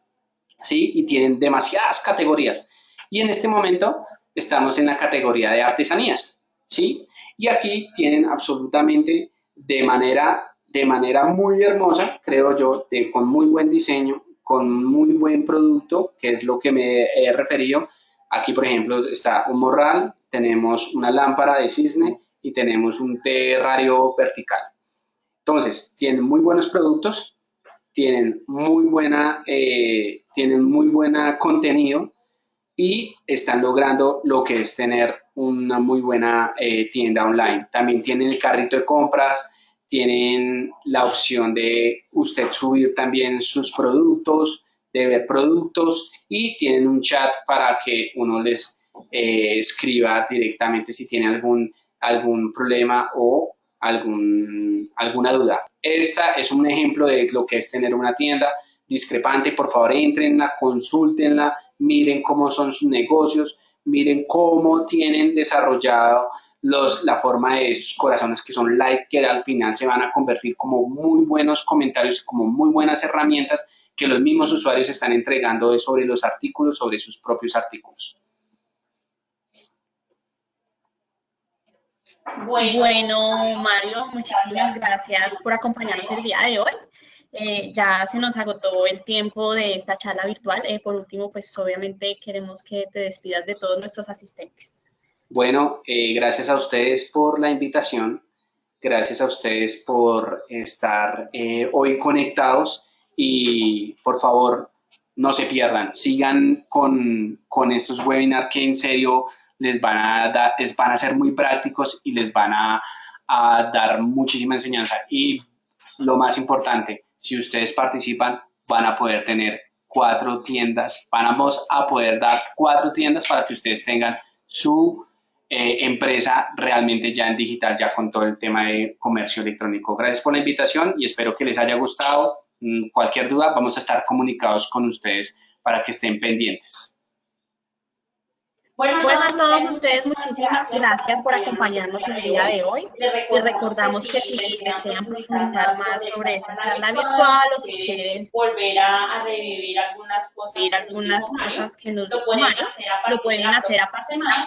¿sí? Y tienen demasiadas categorías. Y en este momento estamos en la categoría de artesanías, ¿sí? Y aquí tienen absolutamente de manera, de manera muy hermosa, creo yo, de, con muy buen diseño, con muy buen producto, que es lo que me he referido. Aquí, por ejemplo, está un morral, tenemos una lámpara de cisne y tenemos un terrario vertical. Entonces, tienen muy buenos productos, tienen muy buena, eh, tienen muy buena contenido y están logrando lo que es tener una muy buena eh, tienda online. También tienen el carrito de compras, tienen la opción de usted subir también sus productos, de ver productos y tienen un chat para que uno les eh, escriba directamente si tiene algún, algún problema o algún, alguna duda. Esta es un ejemplo de lo que es tener una tienda discrepante. Por favor, entrenla, consúltenla, miren cómo son sus negocios, miren cómo tienen desarrollado los, la forma de esos corazones que son like, que al final se van a convertir como muy buenos comentarios, como muy buenas herramientas que los mismos usuarios están entregando sobre los artículos, sobre sus propios artículos. Bueno, Mario, muchísimas gracias por acompañarnos el día de hoy. Eh, ya se nos agotó el tiempo de esta charla virtual. Eh, por último, pues obviamente queremos que te despidas de todos nuestros asistentes. Bueno, eh, gracias a ustedes por la invitación. Gracias a ustedes por estar hoy conectados y por favor no se pierdan. Sigan con, con estos webinars que en serio les van a, dar, les van a ser muy prácticos y les van a, dar muchísima enseñanza. Y lo más importante, si ustedes participan, van a poder tener cuatro tiendas, vamos a poder dar cuatro tiendas para que ustedes tengan su eh, empresa realmente ya en digital, ya con todo el tema de comercio electrónico. Gracias por la invitación y espero que les haya gustado. Mm, cualquier duda, vamos a estar comunicados con ustedes para que estén pendientes. Bueno, a todos ustedes, muchísimas gracias por acompañarnos el día de hoy. Les recordamos que si desean presentar más sobre esta charla virtual o si quieren volver a, revivir algunas cosas, algunas cosas que nos lo pueden hacer a, lo pueden hacer a semana,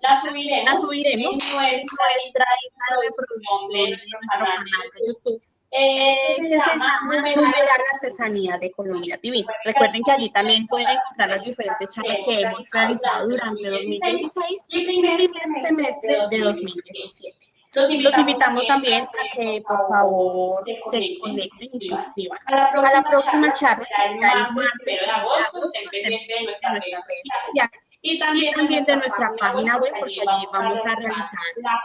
la subiremos, la en nuestra hija de producción de nuestro canal de YouTube eh, se llama la Artesanía de Colombia TV. Recuerden que allí también pueden encontrar las diferentes charlas que hemos realizado durante 2016 y el primer semestre de 2017. Los invitamos, también a que por favor se conecten y se. A la próxima, charla, el martes, en agosto, estén pendientes de nuestra red social. Y también, también de nuestra página web, porque allí vamos a realizar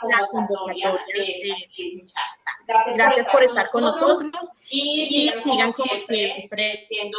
la convocatoria de Gracias por estar con nosotros y sigan como siempre. siendo